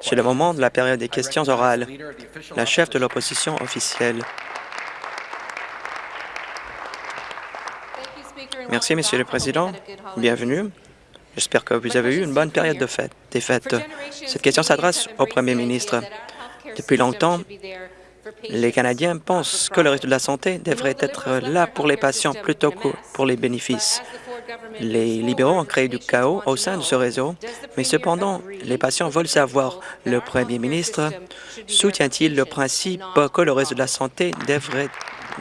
C'est le moment de la période des questions orales. La chef de l'opposition officielle. Merci, Monsieur le Président. Bienvenue. J'espère que vous avez eu une bonne période de fête, des fêtes. Cette question s'adresse au Premier ministre. Depuis longtemps, les Canadiens pensent que le réseau de la santé devrait être là pour les patients plutôt que pour les bénéfices. Les libéraux ont créé du chaos au sein de ce réseau, mais cependant, les patients veulent savoir, le premier ministre soutient-il le principe que le réseau de la santé devrait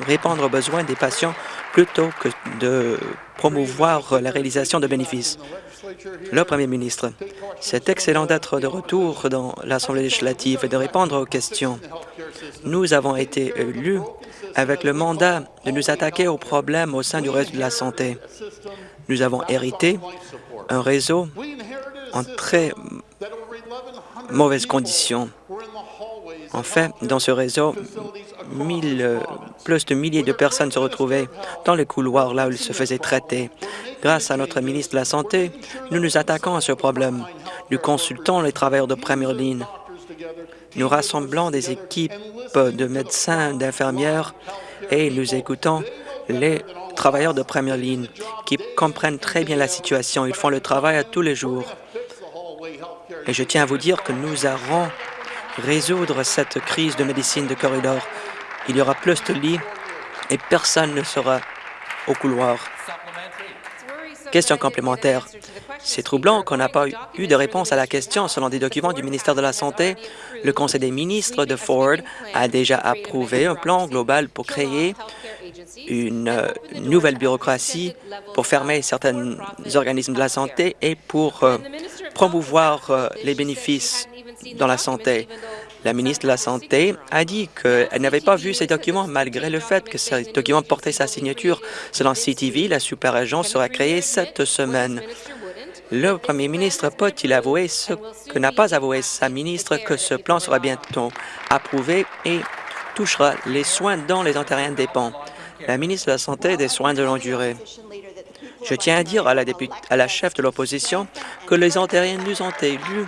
répondre aux besoins des patients plutôt que de promouvoir la réalisation de bénéfices? Le Premier ministre, c'est excellent d'être de retour dans l'Assemblée législative et de répondre aux questions. Nous avons été élus avec le mandat de nous attaquer aux problèmes au sein du réseau de la santé. Nous avons hérité un réseau en très mauvaises conditions. En fait, dans ce réseau, plus de milliers de personnes se retrouvaient dans les couloirs là où ils se faisaient traiter. Grâce à notre ministre de la Santé, nous nous attaquons à ce problème. Nous consultons les travailleurs de première ligne. Nous rassemblons des équipes de médecins, d'infirmières et nous écoutons les travailleurs de première ligne qui comprennent très bien la situation. Ils font le travail à tous les jours. Et je tiens à vous dire que nous allons résoudre cette crise de médecine de corridor. Il y aura plus de lits et personne ne sera au couloir. Question complémentaire. C'est troublant qu'on n'a pas eu de réponse à la question. Selon des documents du ministère de la Santé, le Conseil des ministres de Ford a déjà approuvé un plan global pour créer une nouvelle bureaucratie pour fermer certains organismes de la santé et pour euh, promouvoir euh, les bénéfices dans la santé. La ministre de la Santé a dit qu'elle n'avait pas vu ces documents malgré le fait que ces documents portaient sa signature. Selon CTV, la super-agence sera créée cette semaine. Le premier ministre peut-il avouer ce que n'a pas avoué sa ministre, que ce plan sera bientôt approuvé et touchera les soins dont les Ontariens dépendent? La ministre de la Santé et des Soins de longue durée. Je tiens à dire à la, à la chef de l'opposition que les Ontariens nous ont élus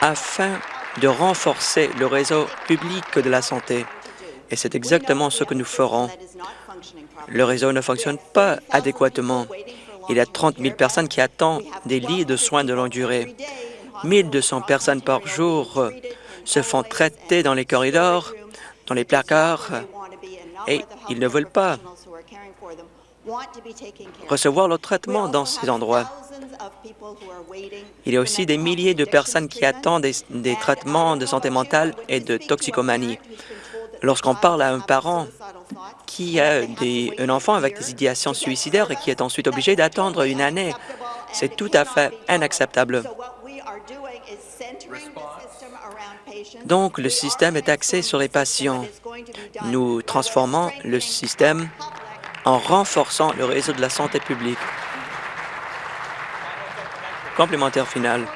afin de renforcer le réseau public de la santé. Et c'est exactement ce que nous ferons. Le réseau ne fonctionne pas adéquatement. Il y a 30 000 personnes qui attendent des lits de soins de longue durée. 1 200 personnes par jour se font traiter dans les corridors, dans les placards, et ils ne veulent pas recevoir le traitement dans ces endroits. Il y a aussi des milliers de personnes qui attendent des, traitements de santé mentale et de toxicomanie. Lorsqu'on parle à un parent qui a un enfant avec des idéations suicidaires et qui est ensuite obligé d'attendre une année, c'est tout à fait inacceptable. Donc, le système est axé sur les patients. Nous transformons le système en renforçant le réseau de la santé publique. Complémentaire final.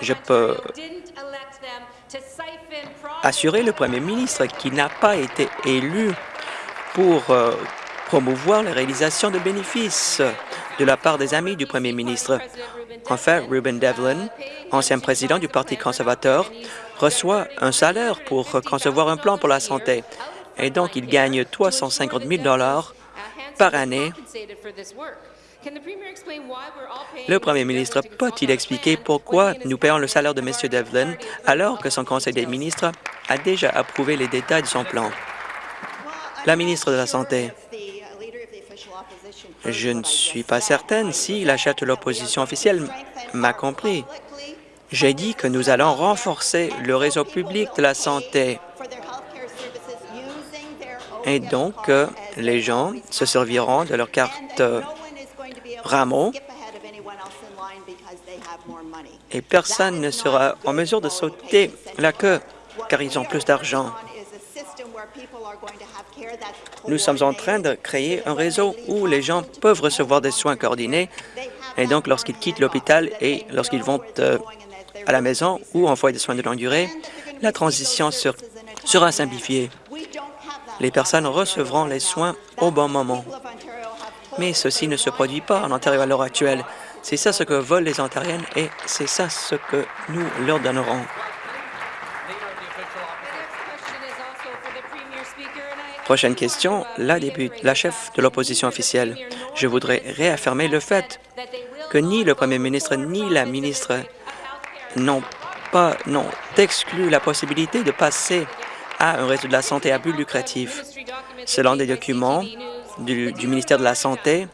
Je peux assurer le premier ministre qu'il n'a pas été élu pour euh, promouvoir la réalisation de bénéfices de la part des amis du premier ministre. En fait, Ruben Devlin, ancien président du Parti conservateur, reçoit un salaire pour concevoir un plan pour la santé et donc il gagne 350 000 par année. Le premier ministre peut-il expliquer pourquoi nous payons le salaire de M. Devlin alors que son conseil des ministres a déjà approuvé les détails de son plan? La ministre de la Santé. Je ne suis pas certaine si la chef de l'opposition officielle m'a compris. J'ai dit que nous allons renforcer le réseau public de la santé et donc, euh, les gens se serviront de leur carte euh, Rameau et personne ne sera en mesure de sauter la queue car ils ont plus d'argent. Nous sommes en train de créer un réseau où les gens peuvent recevoir des soins coordonnés. Et donc lorsqu'ils quittent l'hôpital et lorsqu'ils vont euh, à la maison ou en foyer de soins de longue durée, la transition sera simplifiée les personnes recevront les soins au bon moment. Mais ceci ne se produit pas en Ontario à l'heure actuelle. C'est ça ce que veulent les Ontariennes et c'est ça ce que nous leur donnerons. Prochaine question, la, la chef de l'opposition officielle. Je voudrais réaffirmer le fait que ni le premier ministre ni la ministre n'ont pas n'ont exclu la possibilité de passer à un réseau de la santé à but lucratif. Selon des documents du, ministère de la Santé,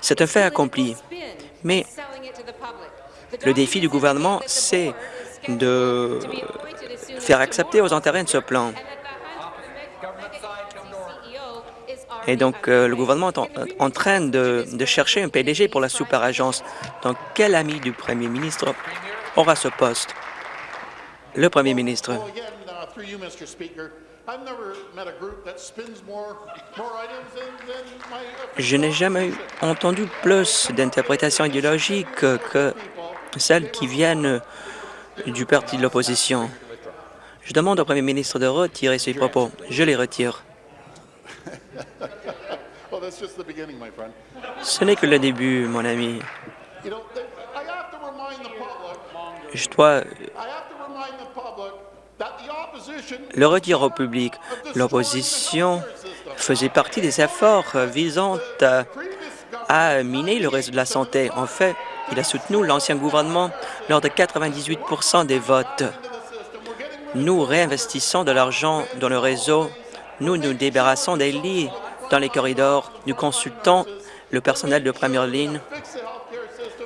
c'est un fait accompli. Mais le défi du gouvernement, c'est de faire accepter aux Ontariens ce plan. Et donc, euh, le gouvernement est en, train de, de, chercher un PDG pour la super-agence. Donc, quel ami du premier ministre aura ce poste? Le premier ministre. Je n'ai jamais entendu plus d'interprétations idéologiques que celles qui viennent du parti de l'opposition. Je demande au premier ministre de retirer ses propos. Je les retire. Ce n'est que le début, mon ami. Je dois le redire au public. L'opposition faisait partie des efforts visant à, miner le réseau de la santé. En fait, il a soutenu l'ancien gouvernement lors de 98 des votes. Nous réinvestissons de l'argent dans le réseau. Nous nous débarrassons des lits dans les corridors. Nous consultons le personnel de première ligne.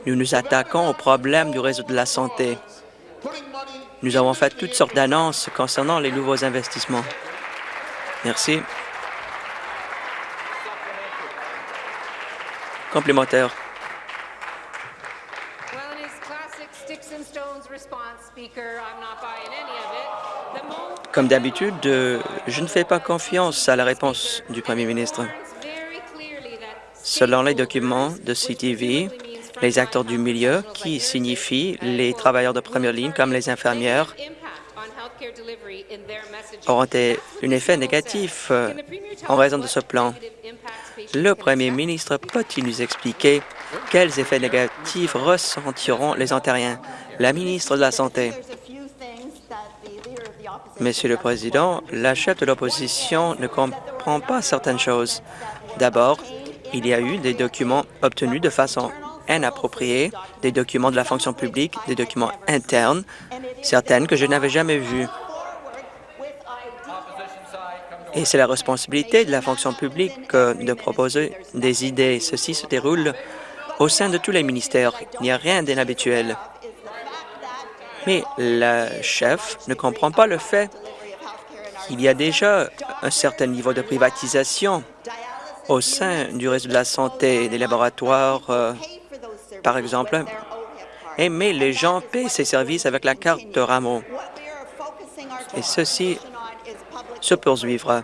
Nous nous attaquons aux problèmes du réseau de la santé. Nous avons fait toutes sortes d'annonces concernant les nouveaux investissements. Merci. Complémentaire. Comme d'habitude, je ne fais pas confiance à la réponse du premier ministre. Selon les documents de CTV, les acteurs du milieu, qui signifient les travailleurs de première ligne comme les infirmières, auront un effet négatif euh, en raison de ce plan. Le premier ministre peut-il nous expliquer quels effets négatifs ressentiront les Ontariens? La ministre de la Santé. Monsieur le Président, la chef de l'opposition ne comprend pas certaines choses. D'abord, il y a eu des documents obtenus de façon inappropriés, des documents de la fonction publique, des documents internes, certaines que je n'avais jamais vues. Et c'est la responsabilité de la fonction publique euh, de proposer des idées. Ceci se déroule au sein de tous les ministères. Il n'y a rien d'inhabituel. Mais la chef ne comprend pas le fait qu'il y a déjà un certain niveau de privatisation au sein du réseau de la santé, des laboratoires, euh, par exemple, mais les gens paient ces services avec la carte de Rameau. Et ceci se poursuivra.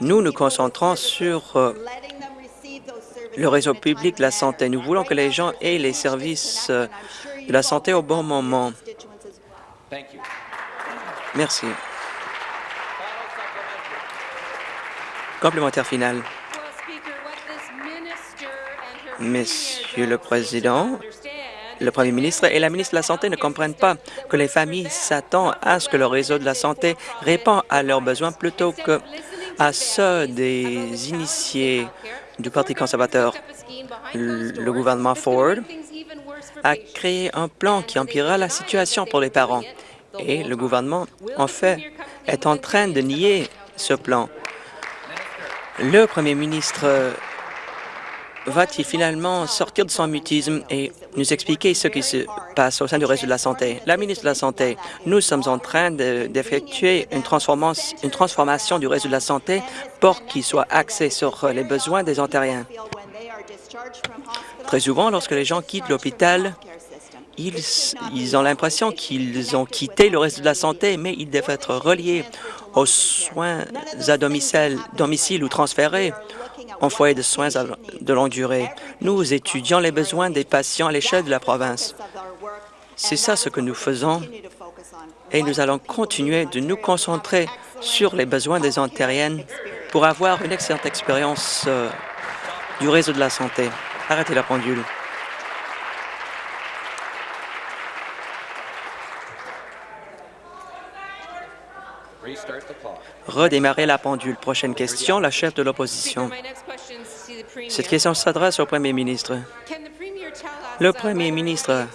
Nous nous concentrons sur euh, le réseau public de la santé. Nous voulons que les gens aient les services euh, de la santé au bon moment. Merci. Complémentaire final. Monsieur le Président, le Premier ministre et la ministre de la Santé ne comprennent pas que les familles s'attendent à ce que le réseau de la santé répond à leurs besoins plutôt que à ceux des initiés du Parti conservateur. Le gouvernement Ford a créé un plan qui empirera la situation pour les parents. Et le gouvernement, en fait, est en train de nier ce plan. Le premier ministre va-t-il finalement sortir de son mutisme et nous expliquer ce qui se passe au sein du réseau de la santé? La ministre de la Santé, nous sommes en train d'effectuer une, transformation, du réseau de la santé pour qu'il soit axé sur les besoins des Ontariens. Très souvent, lorsque les gens quittent l'hôpital, ils, ont l'impression qu'ils ont quitté le réseau de la santé, mais ils doivent être reliés aux soins à domicile ou transférés en foyer de soins de longue durée. Nous étudions les besoins des patients à l'échelle de la province. C'est ça ce que nous faisons et nous allons continuer de nous concentrer sur les besoins des Ontariennes pour avoir une excellente expérience euh, du réseau de la santé. Arrêtez la pendule. Redémarrer la pendule. Prochaine question, la chef de l'opposition. Cette question s'adresse au premier ministre. Le premier ministre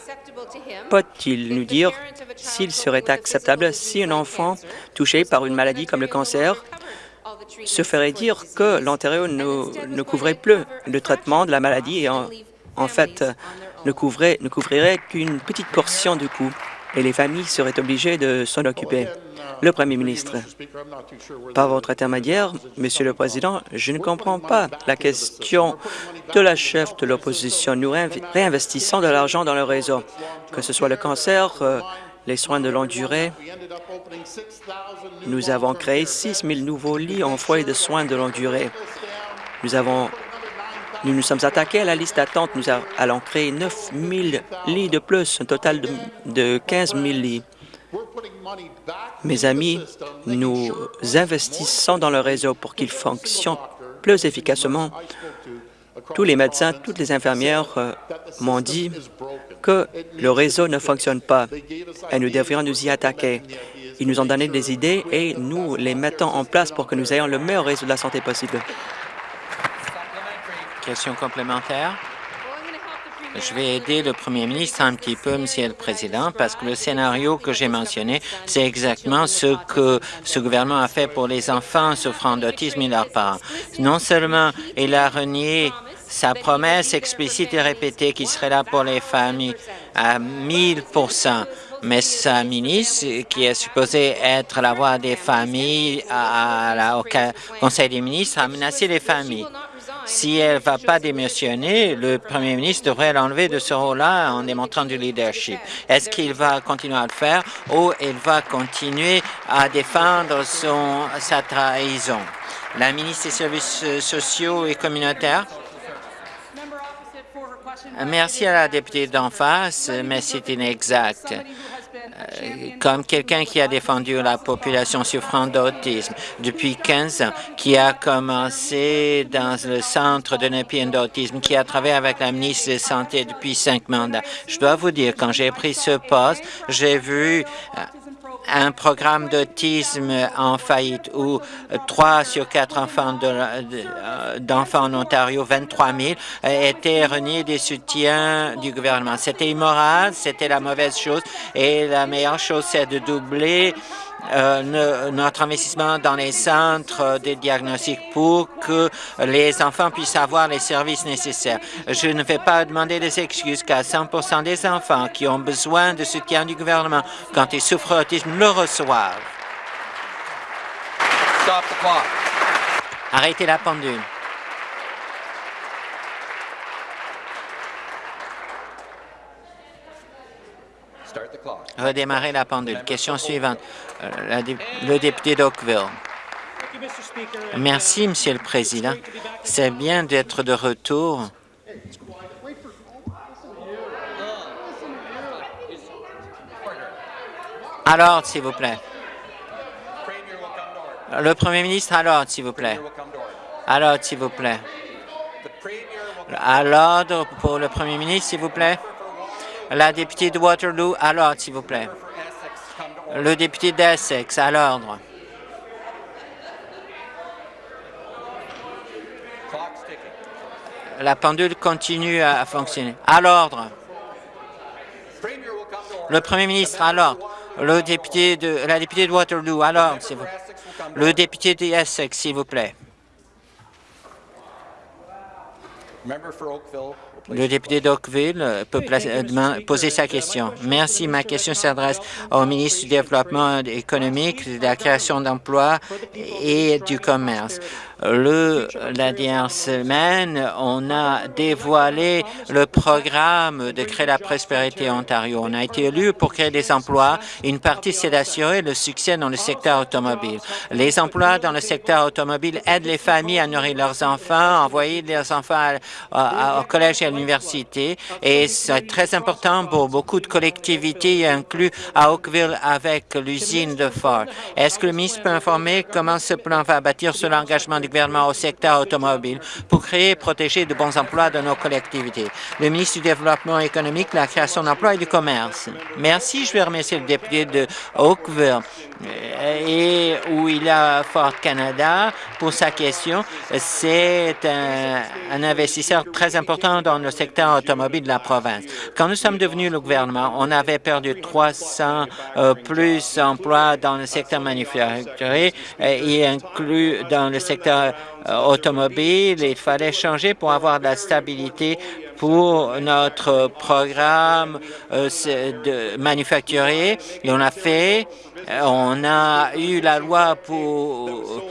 peut-il nous dire s'il serait acceptable si un enfant touché par une maladie comme le cancer se ferait dire que l'Ontario ne, ne, couvrait plus le traitement de la maladie et en, en fait ne, couvrait, ne couvrirait qu'une petite portion du coût et les familles seraient obligées de s'en occuper. Le Premier ministre, par votre intermédiaire, Monsieur le Président, je ne comprends pas la question de la chef de l'opposition. Nous réinvestissons de l'argent dans le réseau, que ce soit le cancer, euh, les soins de longue durée. Nous avons créé 6 000 nouveaux lits en foyer de soins de longue durée. Nous nous sommes attaqués à la liste d'attente. Nous allons créer 9 000 lits de plus, un total de, de 15 000 lits. Mes amis, nous investissons dans le réseau pour qu'il fonctionne plus efficacement. Tous les médecins, toutes les infirmières euh, m'ont dit que le réseau ne fonctionne pas et nous devrions nous y attaquer. Ils nous ont donné des idées et nous les mettons en place pour que nous ayons le meilleur réseau de la santé possible. Question complémentaire. Je vais aider le premier ministre un petit peu, Monsieur le Président, parce que le scénario que j'ai mentionné, c'est exactement ce que ce gouvernement a fait pour les enfants souffrant d'autisme et leurs parents. Non seulement il a renié sa promesse explicite et répétée qui serait là pour les familles à 1000% mais sa ministre, qui est supposée être la voix des familles à, au Conseil des ministres, a menacé les familles. Si elle ne va pas démissionner, le premier ministre devrait l'enlever de ce rôle-là en démontrant du leadership. Est-ce qu'il va continuer à le faire ou il va continuer à défendre son, sa trahison? La ministre des Services sociaux et communautaires. Merci à la députée d'en face, mais c'est inexact. Euh, comme quelqu'un qui a défendu la population souffrant d'autisme depuis 15 ans, qui a commencé dans le centre de Nepean d'autisme, qui a travaillé avec la ministre de Santé depuis cinq mandats. Je dois vous dire, quand j'ai pris ce poste, j'ai vu euh, un programme d'autisme en faillite où trois sur quatre enfants euh, d'enfants en Ontario, 23 000, étaient reniés des soutiens du gouvernement. C'était immoral, c'était la mauvaise chose et la meilleure chose, c'est de doubler euh, notre investissement dans les centres de diagnostic pour que les enfants puissent avoir les services nécessaires. Je ne vais pas demander des excuses car 100% des enfants qui ont besoin de soutien du gouvernement quand ils souffrent d'autisme le reçoivent. Arrêtez la pendule. Redémarrer la pendule. Question suivante. Euh, le député d'Oakville. Merci, Monsieur le Président. C'est bien d'être de retour. Alors, s'il vous plaît. Le Premier ministre, alors, s'il vous plaît. Alors, s'il vous plaît. À l'ordre pour le Premier ministre, s'il vous plaît. La députée de Waterloo, à l'ordre, s'il vous plaît. Le député d'Essex, à l'ordre. La pendule continue à fonctionner. À l'ordre. Le premier ministre, à l'ordre. La députée de Waterloo, à l'ordre, s'il vous plaît. Le député d'Essex, s'il vous plaît. Le député d'Oakville peut poser sa question. Merci. Ma question s'adresse au ministre du Développement économique, de la création d'emplois et du commerce. Le, la dernière semaine, on a dévoilé le programme de créer la prospérité Ontario. On a été élu pour créer des emplois. Une partie, c'est d'assurer le succès dans le secteur automobile. Les emplois dans le secteur automobile aident les familles à nourrir leurs enfants, envoyer leurs enfants au collège et à l'université. Et c'est très important pour beaucoup de collectivités, inclus à Oakville avec l'usine de Ford. Est-ce que le ministre peut informer comment ce plan va bâtir sur l'engagement du au secteur automobile pour créer et protéger de bons emplois dans nos collectivités. Le ministre du Développement économique, la création d'emplois et du commerce. Merci. Je vais remercier le député de Oakville et où il a Fort Canada pour sa question. C'est un, investisseur très important dans le secteur automobile de la province. Quand nous sommes devenus le gouvernement, on avait perdu 300 euh, plus emplois dans le secteur manufacturier et euh, inclus dans le secteur euh, automobile. Il fallait changer pour avoir de la stabilité pour notre programme de manufacturier et on a fait on a eu la loi pour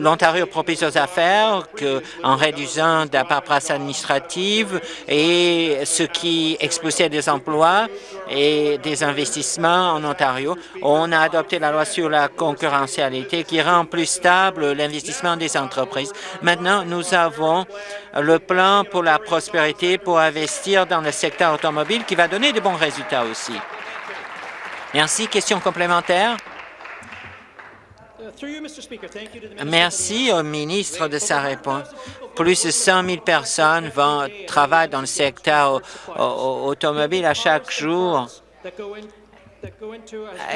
l'Ontario propice aux affaires que, en réduisant la paperasse administrative et ce qui expulsait des emplois et des investissements en Ontario. On a adopté la loi sur la concurrentialité qui rend plus stable l'investissement des entreprises. Maintenant, nous avons le plan pour la prospérité pour investir dans le secteur automobile qui va donner de bons résultats aussi. Merci. Question complémentaire? Merci au ministre de sa réponse. Plus de 100 000 personnes vont travailler dans le secteur automobile à chaque jour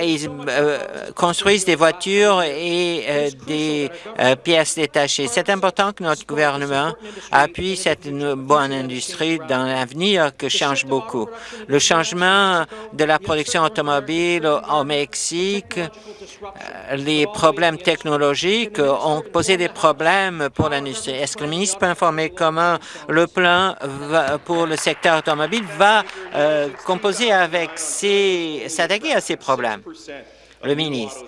ils euh, construisent des voitures et euh, des euh, pièces détachées. C'est important que notre gouvernement appuie cette bonne industrie dans l'avenir que change beaucoup. Le changement de la production automobile au Mexique, les problèmes technologiques ont posé des problèmes pour l'industrie. Est-ce que le ministre peut informer comment le plan pour le secteur automobile va composer avec ces, à ces problèmes. Le ministre,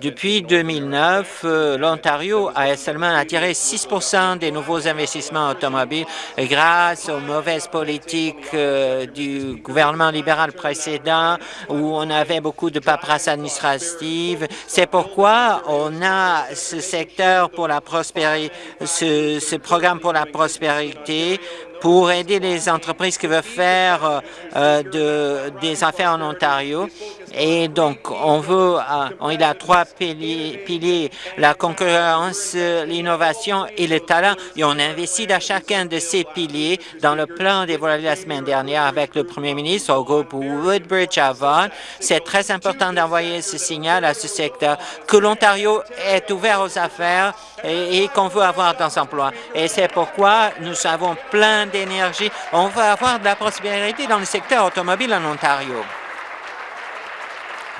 depuis 2009, euh, l'Ontario a seulement attiré 6% des nouveaux investissements automobiles grâce aux mauvaises politiques euh, du gouvernement libéral précédent où on avait beaucoup de paperasse administrative. C'est pourquoi on a ce secteur pour la prospérité, ce, ce programme pour la prospérité pour aider les entreprises qui veulent faire euh, de, des affaires en Ontario. Et donc, on veut, euh, il a trois piliers, la concurrence, l'innovation et le talent. Et on investit dans chacun de ces piliers dans le plan dévoilé la semaine dernière avec le premier ministre au groupe Woodbridge Vaughan. C'est très important d'envoyer ce signal à ce secteur que l'Ontario est ouvert aux affaires et, qu'on veut avoir dans emploi. Et c'est pourquoi nous avons plein d'énergie. On va avoir de la prospérité dans le secteur automobile en Ontario.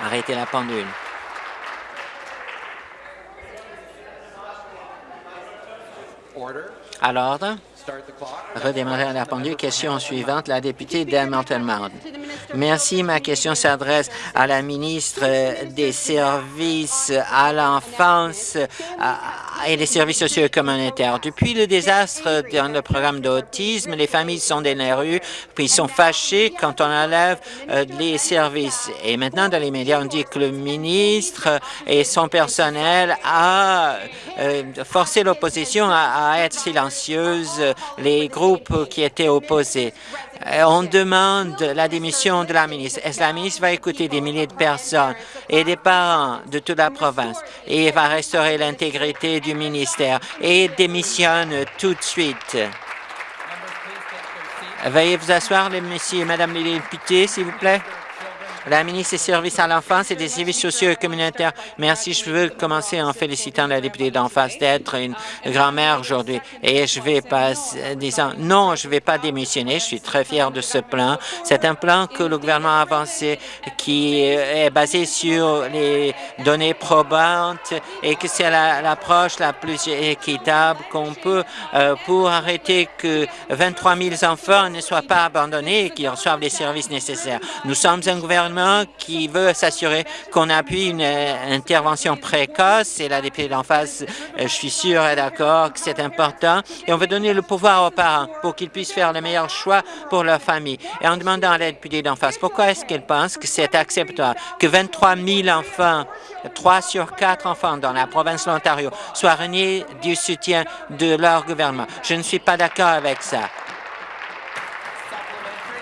Arrêtez la pendule. À l'ordre. Redémarrer la pendule. Question suivante, la députée d'Hamilton Mountain. Merci. Ma question s'adresse à la ministre des Services à l'enfance et des services sociaux et communautaires. Depuis le désastre dans le programme d'autisme, les familles sont dans les puis ils sont fâchés quand on enlève euh, les services. Et maintenant, dans les médias, on dit que le ministre et son personnel a euh, forcé l'opposition à être silencieuse, les groupes qui étaient opposés. Euh, on demande la démission de la ministre. Est-ce que la ministre va écouter des milliers de personnes et des parents de toute la province et va restaurer l'intégrité du ministère et démissionne tout de suite? Veuillez vous asseoir, messieurs et madame les députés, s'il vous plaît la ministre des Services à l'enfance et des services sociaux et communautaires. Merci. Je veux commencer en félicitant la députée d'en face d'être une grand-mère aujourd'hui. Et je vais pas disant non, je ne vais pas démissionner. Je suis très fier de ce plan. C'est un plan que le gouvernement a avancé qui est basé sur les données probantes et que c'est l'approche la, plus équitable qu'on peut euh, pour arrêter que 23 000 enfants ne soient pas abandonnés et qu'ils reçoivent les services nécessaires. Nous sommes un gouvernement qui veut s'assurer qu'on appuie une euh, intervention précoce et la députée d'en face, euh, je suis sûr, est d'accord que c'est important. Et on veut donner le pouvoir aux parents pour qu'ils puissent faire le meilleur choix pour leur famille. Et en demandant à la députée d'en face, pourquoi est-ce qu'elle pense que c'est acceptable que 23 000 enfants, 3 sur 4 enfants dans la province de l'Ontario, soient reniés du soutien de leur gouvernement? Je ne suis pas d'accord avec ça.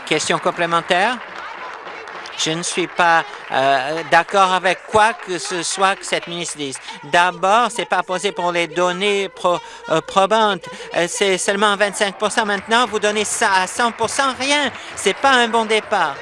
Question complémentaire? Je ne suis pas euh, d'accord avec quoi que ce soit que cette ministre dise. D'abord, c'est pas posé pour les données euh, probantes. Euh, c'est seulement 25% Maintenant, vous donnez ça à 100% rien. C'est pas un bon départ.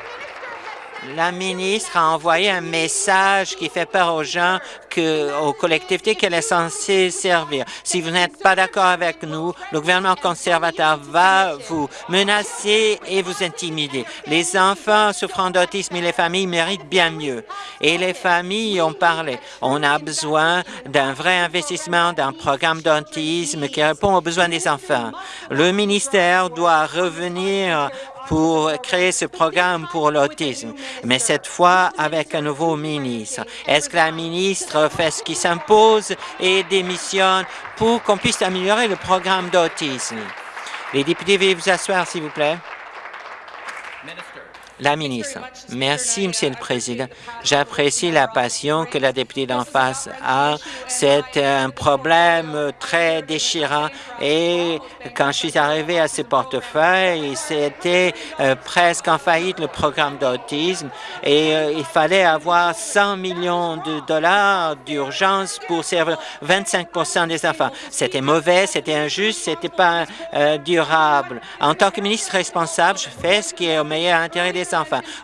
La ministre a envoyé un message qui fait peur aux gens, que, aux collectivités qu'elle est censée servir. Si vous n'êtes pas d'accord avec nous, le gouvernement conservateur va vous menacer et vous intimider. Les enfants souffrant d'autisme et les familles méritent bien mieux. Et les familles ont parlé. On a besoin d'un vrai investissement, d'un programme d'autisme qui répond aux besoins des enfants. Le ministère doit revenir pour créer ce programme pour l'autisme, mais cette fois avec un nouveau ministre. Est-ce que la ministre fait ce qui s'impose et démissionne pour qu'on puisse améliorer le programme d'autisme? Les députés, veuillez vous asseoir, s'il vous plaît. La ministre. Merci, Monsieur le Président. J'apprécie la passion que la députée d'en face a. C'est un problème très déchirant et quand je suis arrivé à ce portefeuille, c'était euh, presque en faillite le programme d'autisme et euh, il fallait avoir 100 millions de dollars d'urgence pour servir 25% des enfants. C'était mauvais, c'était injuste, c'était pas euh, durable. En tant que ministre responsable, je fais ce qui est au meilleur intérêt des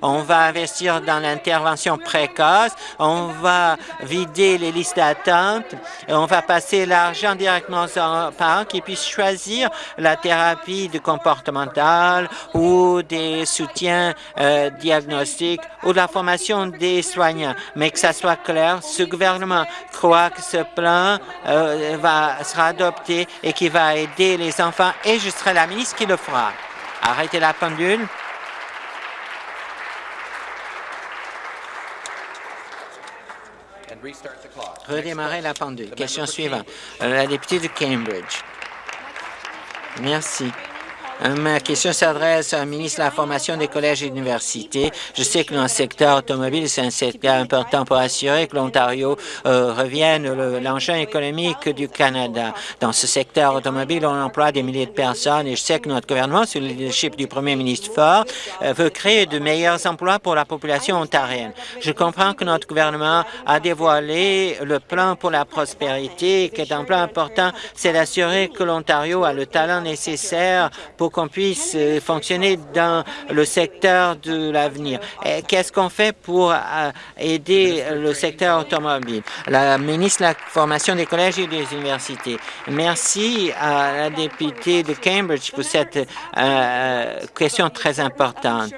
On va investir dans l'intervention précoce, on va vider les listes d'attente, on va passer l'argent directement aux parents qui puissent choisir la thérapie de comportementale ou des soutiens euh, diagnostiques ou la formation des soignants. Mais que ça soit clair, ce gouvernement croit que ce plan euh, sera adopté et qui va aider les enfants et je serai la ministre qui le fera. Arrêtez la pendule. Redémarrer la pendule. Question suivante. La députée de Cambridge. Merci. Euh, ma question s'adresse au ministre de la Formation des collèges et universités. Je sais que dans le secteur automobile, c'est un secteur important pour assurer que l'Ontario euh, revienne l'engin économique du Canada. Dans ce secteur automobile, on emploie des milliers de personnes et je sais que notre gouvernement, sous le leadership du premier ministre Ford, euh, veut créer de meilleurs emplois pour la population ontarienne. Je comprends que notre gouvernement a dévoilé le plan pour la prospérité, qui est un plan important, c'est d'assurer que l'Ontario a le talent nécessaire pour qu'on puisse euh, fonctionner dans le secteur de l'avenir. Qu'est-ce qu'on fait pour euh, aider le secteur automobile? La ministre de la Formation des collèges et des universités. Merci à la députée de Cambridge pour cette euh, question très importante.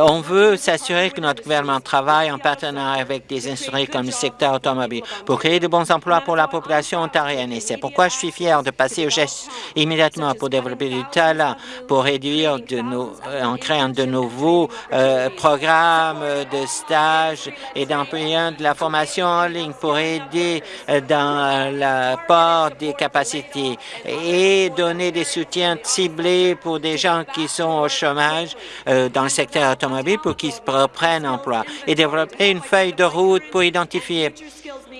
On veut s'assurer que notre gouvernement travaille en partenariat avec des industries comme le secteur automobile pour créer de bons emplois pour la population ontarienne. Et c'est pourquoi je suis fier de passer au geste immédiatement pour développer talent, pour réduire de nos, euh, en créant de nouveaux euh, programmes de stage et d'employant de la formation en ligne pour aider dans l'apport des capacités et donner des soutiens ciblés pour des gens qui sont au chômage dans le secteur automobile pour qu'ils reprennent emploi et développer une feuille de route pour identifier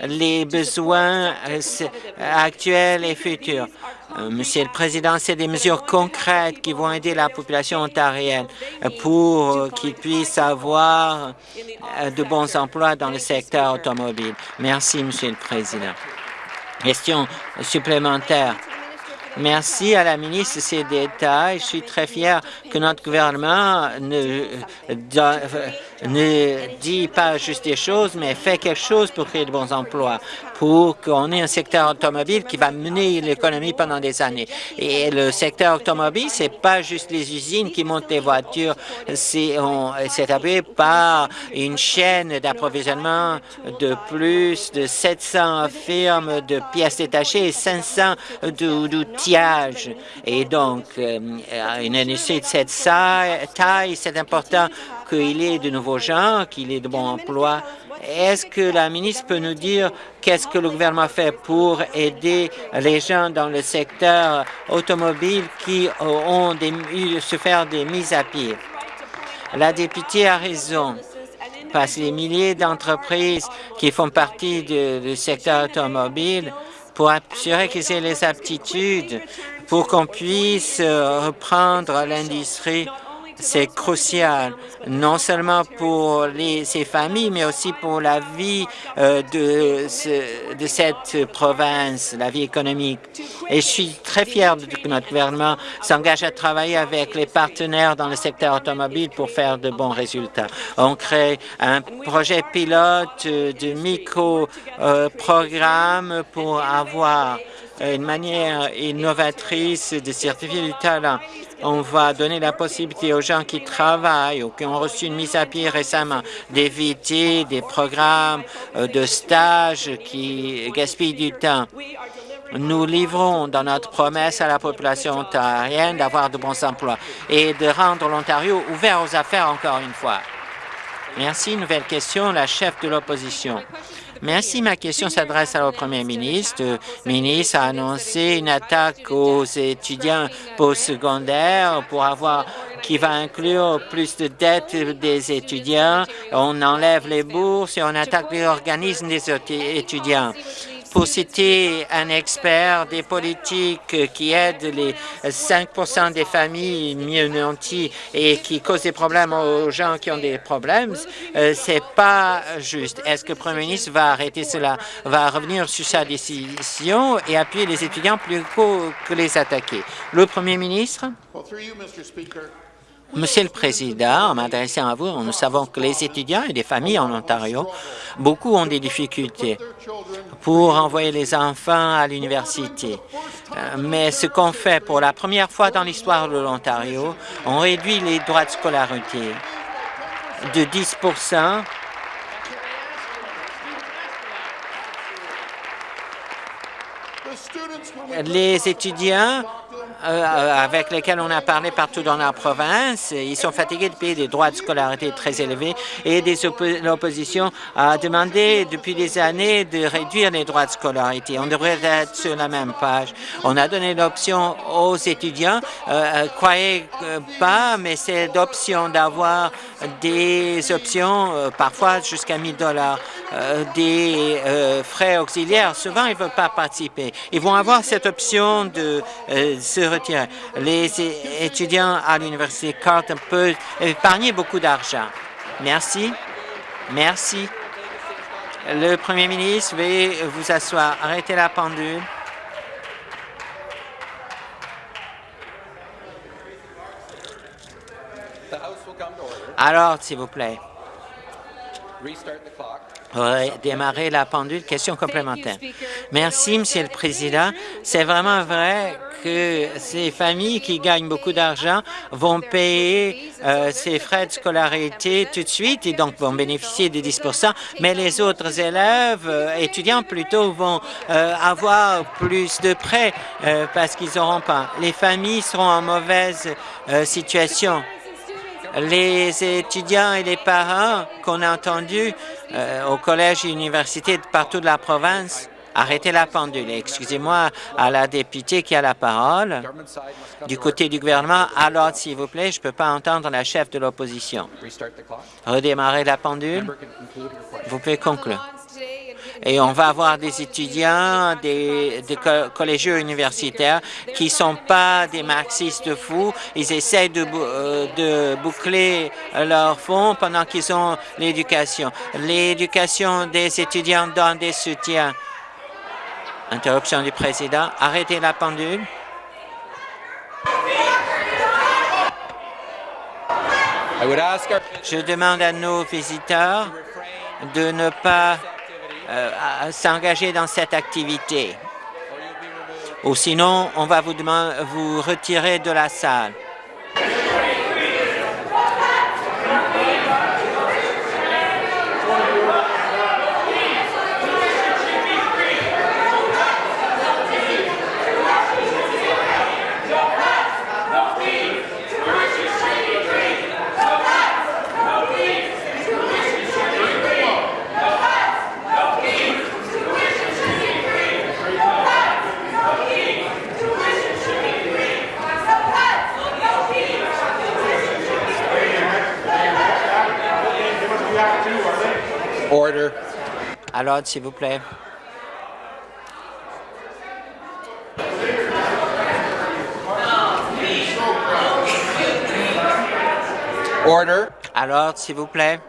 les besoins euh, actuels et futurs. Euh, Monsieur le Président, c'est des mesures concrètes qui vont aider la population ontarienne pour qu'ils puissent avoir euh, de bons emplois dans le secteur automobile. Merci, Monsieur le Président. Question supplémentaire. Merci à la ministre de ces détails. Je suis très fier que notre gouvernement ne, ne dit pas juste des choses, mais fait quelque chose pour créer de bons emplois pour qu'on ait un secteur automobile qui va mener l'économie pendant des années. Et le secteur automobile, c'est pas juste les usines qui montent les voitures, c'est appuyé par une chaîne d'approvisionnement de plus de 700 firmes de pièces détachées et 500 d'outillages. Et donc, euh, une industrie de cette taille, c'est important qu'il y ait de nouveaux gens, qu'il y ait de bons emplois est-ce que la ministre peut nous dire qu'est-ce que le gouvernement fait pour aider les gens dans le secteur automobile qui ont eu se faire des mises à pied? La députée a raison parce que les milliers d'entreprises qui font partie du secteur automobile pour assurer qu'ils aient les aptitudes pour qu'on puisse reprendre l'industrie C'est crucial, non seulement pour les, ces familles, mais aussi pour la vie euh, de, ce, de cette province, la vie économique. Et je suis très fier de, que notre gouvernement s'engage à travailler avec les partenaires dans le secteur automobile pour faire de bons résultats. On crée un projet pilote de micro-programme pour avoir une manière innovatrice de certifier du talent. On va donner la possibilité aux gens qui travaillent ou qui ont reçu une mise à pied récemment d'éviter des programmes euh, de stage qui gaspillent du temps. Nous livrons dans notre promesse à la population ontarienne d'avoir de bons emplois et de rendre l'Ontario ouvert aux affaires encore une fois. Merci. Nouvelle question, la chef de l'opposition. Merci. Ma question s'adresse au premier ministre. Le ministre a annoncé une attaque aux étudiants postsecondaires pour avoir qui va inclure plus de dettes des étudiants. On enlève les bourses et on attaque les organismes des étudiants pour citer un expert des politiques qui aident les 5 des familles mieux nanties et qui causent des problèmes aux gens qui ont des problèmes, euh, c'est pas juste. Est-ce que le Premier ministre va arrêter cela, va revenir sur sa décision et appuyer les étudiants plus que les attaquer? Le Premier ministre? Monsieur le Président, en m'adressant à vous, nous savons que les étudiants et les familles en Ontario, beaucoup ont des difficultés pour envoyer les enfants à l'université. Euh, mais ce qu'on fait pour la première fois dans l'histoire de l'Ontario, on réduit les droits de scolarité de 10% Les étudiants euh, avec lesquels on a parlé partout dans la province. Ils sont fatigués de payer des droits de scolarité très élevés et l'opposition a demandé depuis des années de réduire les droits de scolarité. On devrait être sur la même page. On a donné l'option aux étudiants, euh, euh croyez pas, mais c'est d'option d'avoir des options, euh, parfois jusqu'à 1000 dollars, des frais auxiliaires. Souvent, ils ne veulent pas participer. Ils vont avoir cette option de se retirer. Les étudiants à l'Université Carleton peuvent épargner beaucoup d'argent. Merci. Merci. Le Premier ministre veuillez vous asseoir. Arrêtez la pendule. Alors, s'il vous plaît démarrer la pendule. Question complémentaire. Merci, Monsieur le Président. C'est vraiment vrai que ces familles qui gagnent beaucoup d'argent vont payer euh, ces frais de scolarité tout de suite et donc vont bénéficier des 10 mais les autres élèves, euh, étudiants plutôt, vont euh, avoir plus de prêts parce qu'ils n'auront pas. Les familles seront en mauvaise situation les étudiants et les parents qu'on a entendus euh, au collège et université de partout de la province Arrêtez la pendule. Excusez-moi à la députée qui a la parole. Du côté du gouvernement, alors, s'il vous plaît, je ne peux pas entendre la chef de l'opposition. Redémarrer la pendule. Vous pouvez conclure et on va avoir des étudiants, des, collégiens universitaires qui ne sont pas des marxistes fous. Ils essaient de, euh, de boucler leurs fonds pendant qu'ils ont l'éducation. L'éducation des étudiants donne des soutiens. Interruption du président. Arrêtez la pendule. Je demande à nos visiteurs de ne pas euh, s'engager dans cette activité. Ou sinon, on va vous, demander, vous retirer de la salle. Order. À l'ordre, s'il vous plaît. Order. À l'ordre, s'il vous plaît.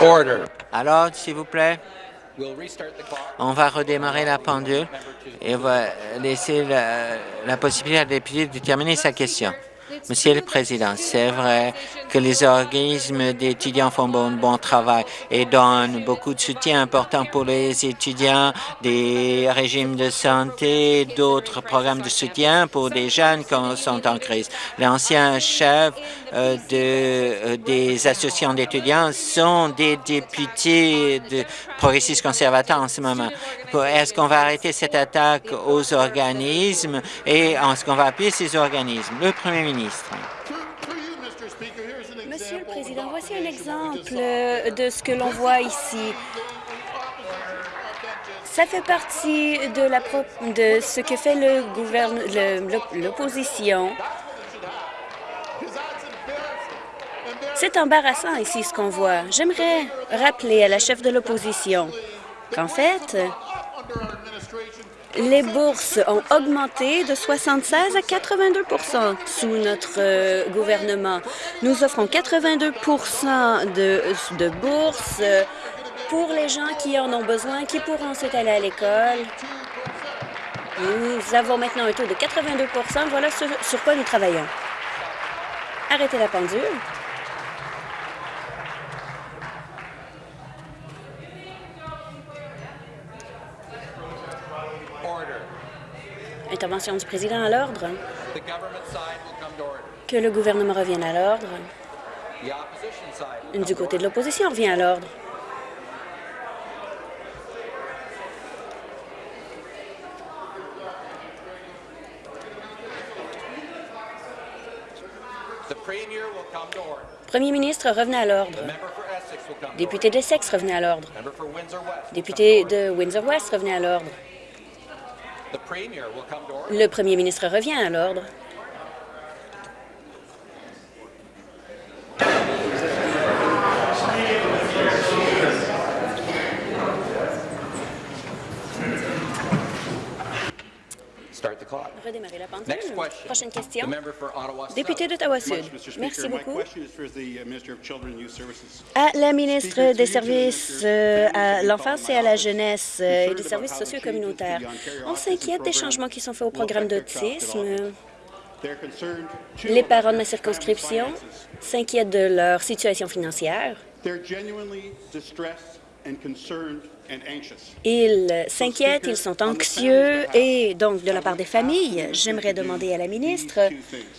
Order. À l'ordre, s'il vous plaît. On va redémarrer la pendule et on va laisser la, la possibilité à la députée de terminer sa question. Monsieur le Président, c'est vrai que les organismes d'étudiants font bon, bon travail et donnent beaucoup de soutien important pour les étudiants, des régimes de santé, d'autres programmes de soutien pour des jeunes qui sont en crise. L'ancien chef euh, euh, des associations d'étudiants sont des députés de progressistes conservateurs en ce moment. Est-ce qu'on va arrêter cette attaque aux organismes et est-ce qu'on va appuyer ces organismes? Monsieur le Président, voici un exemple de ce que l'on voit ici. Ça fait partie de, ce que fait l'opposition. C'est embarrassant ici ce qu'on voit. J'aimerais rappeler à la chef de l'opposition qu'en fait, les bourses ont augmenté de 76 à 82% sous notre euh, gouvernement. Nous offrons 82 de, de bourses euh, pour les gens qui en ont besoin, qui pourront ensuite aller à l'école. Nous avons maintenant un taux de 82% Voilà sur quoi nous travaillons. Arrêtez la pendule. Order. Intervention du président à l'ordre. Que le gouvernement revienne à l'ordre. Du côté de l'opposition, revient à l'ordre. Premier ministre, revenez à l'ordre. Essex Député de Sexe, revenez à l'ordre. Député de Windsor-West, revenez à l'ordre. The Premier will come to order. Le premier ministre revient à l'ordre. La pendule. Next question. Prochaine question. Député d'Ottawa Sud. much, Mr. Merci beaucoup. uh. À la ministre des Services euh, à l'enfance et à la jeunesse euh, et des services sociaux communautaires, on s'inquiète des changements qui sont faits au programme d'autisme. Les parents de ma circonscription s'inquiètent de leur situation financière. Ils s'inquiètent, ils sont anxieux et donc de la part des familles, j'aimerais demander à la ministre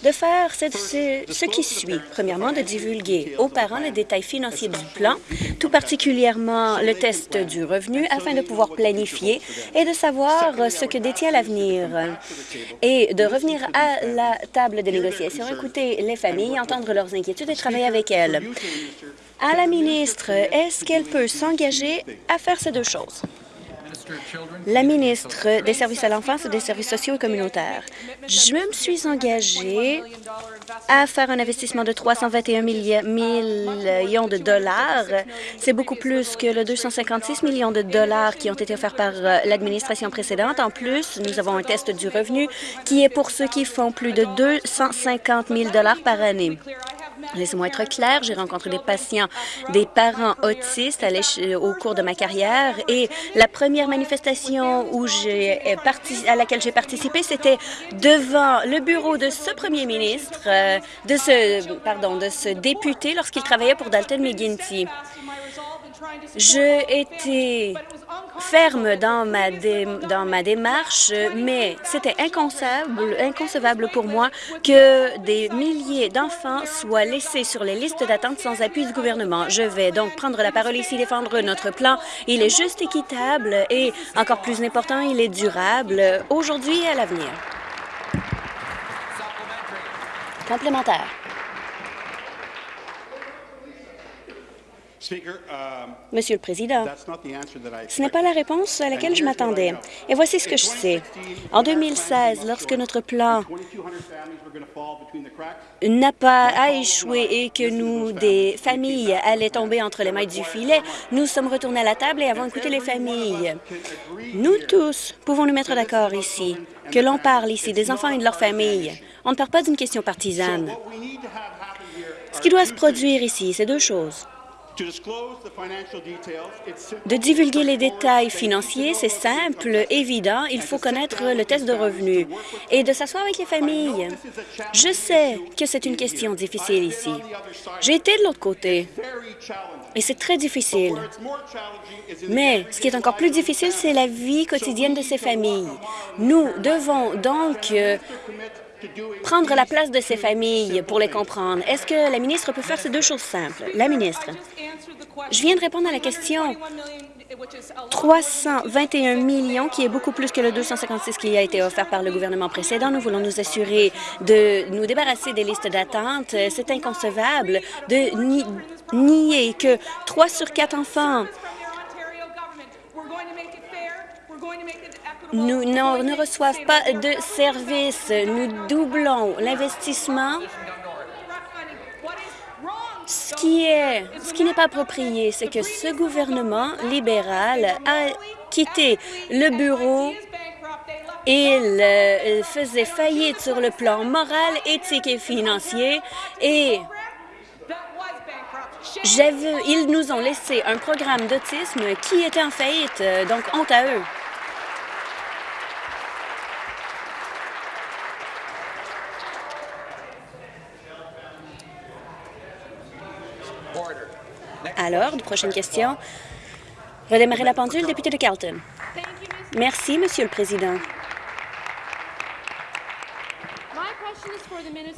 de faire ce, ce- ce qui suit. Premièrement, de divulguer aux parents les détails financiers du plan, tout particulièrement le test du revenu, afin de pouvoir planifier et de savoir ce que détient l'avenir et de revenir à la table de négociation, écouter les familles, entendre leurs inquiétudes et travailler avec elles. À la ministre, est-ce qu'elle peut s'engager à faire ces deux choses? La ministre des Services à l'enfance et des services sociaux et communautaires. Je me suis engagée à faire un investissement de 321 milli- millions de dollars. C'est beaucoup plus que le 256 millions de dollars qui ont été offerts par euh, l'administration précédente. En plus, nous avons un test du revenu qui est pour ceux qui font plus de 250 000 dollars par année. Laissez-moi être clair, j'ai rencontré des patients, des parents autistes au cours de ma carrière et la première manifestation j'ai euh, à laquelle j'ai participé, c'était devant le bureau de ce premier ministre, euh, de ce pardon, de ce député lorsqu'il travaillait pour Dalton McGuinty. Je étais ferme dans ma, dans ma démarche, mais c'était inconcevable, inconcevable pour moi que des milliers d'enfants soient laissés sur les listes d'attente sans appui du gouvernement. Je vais donc prendre la parole ici, défendre notre plan. Il est juste équitable et, encore plus important, il est durable aujourd'hui et à l'avenir. Complémentaire. Monsieur le Président, ce n'est pas la réponse à laquelle je m'attendais. Et voici ce que je sais. En 2016, lorsque notre plan 2,200 families were going to fall between the cracks. n'a pas à échouer et que nous, des familles, allaient tomber entre les mailles du filet, nous sommes retournés à la table et avons écouté les familles. Nous tous pouvons nous mettre d'accord ici, que l'on parle ici des enfants et de leurs familles. On ne parle pas d'une question partisane. Ce qui doit se produire ici, c'est deux choses. De divulguer les détails financiers, c'est simple, évident. Il faut connaître le test de revenus et de s'asseoir avec les familles. Je sais que c'est une question difficile ici. J'ai été de l'autre côté et c'est très difficile. Mais ce qui est encore plus difficile, c'est la vie quotidienne de ces familles. Nous devons donc euh, prendre la place de ces familles pour les comprendre. Est-ce que la ministre peut faire ces deux choses simples? La ministre, je viens de répondre à la question. 321 millions, qui est beaucoup plus que le 256 qui a été offert par le gouvernement précédent. Nous voulons nous assurer de nous débarrasser des listes d'attente. C'est inconcevable de ni- nier que 3 sur 4 enfants nous, ne reçoivent pas de services. Nous doublons l'investissement. Ce qui ce qui n'est pas approprié, c'est que ce gouvernement libéral a quitté le bureau. Il euh, faisait faillite sur le plan moral, éthique et financier et ils nous ont laissé un programme d'autisme qui était en faillite, euh, donc honte à eux. Order. L'ordre, prochaine question. Redémarrer la pendule, député de Carlton. Merci, Monsieur le Président.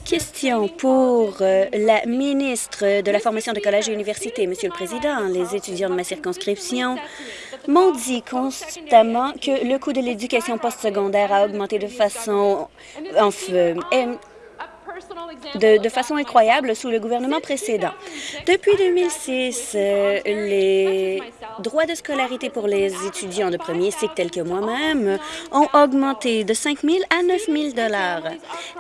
Question pour euh, la ministre de la Formation de collège et université. Monsieur le Président, les étudiants de ma circonscription m'ont dit constamment que le coût de l'éducation postsecondaire a augmenté de façon, de, façon incroyable sous le gouvernement précédent. Depuis 2006, euh, les droits de scolarité pour les étudiants de premier cycle, tels que moi-même, ont augmenté de 5 000 à 9 000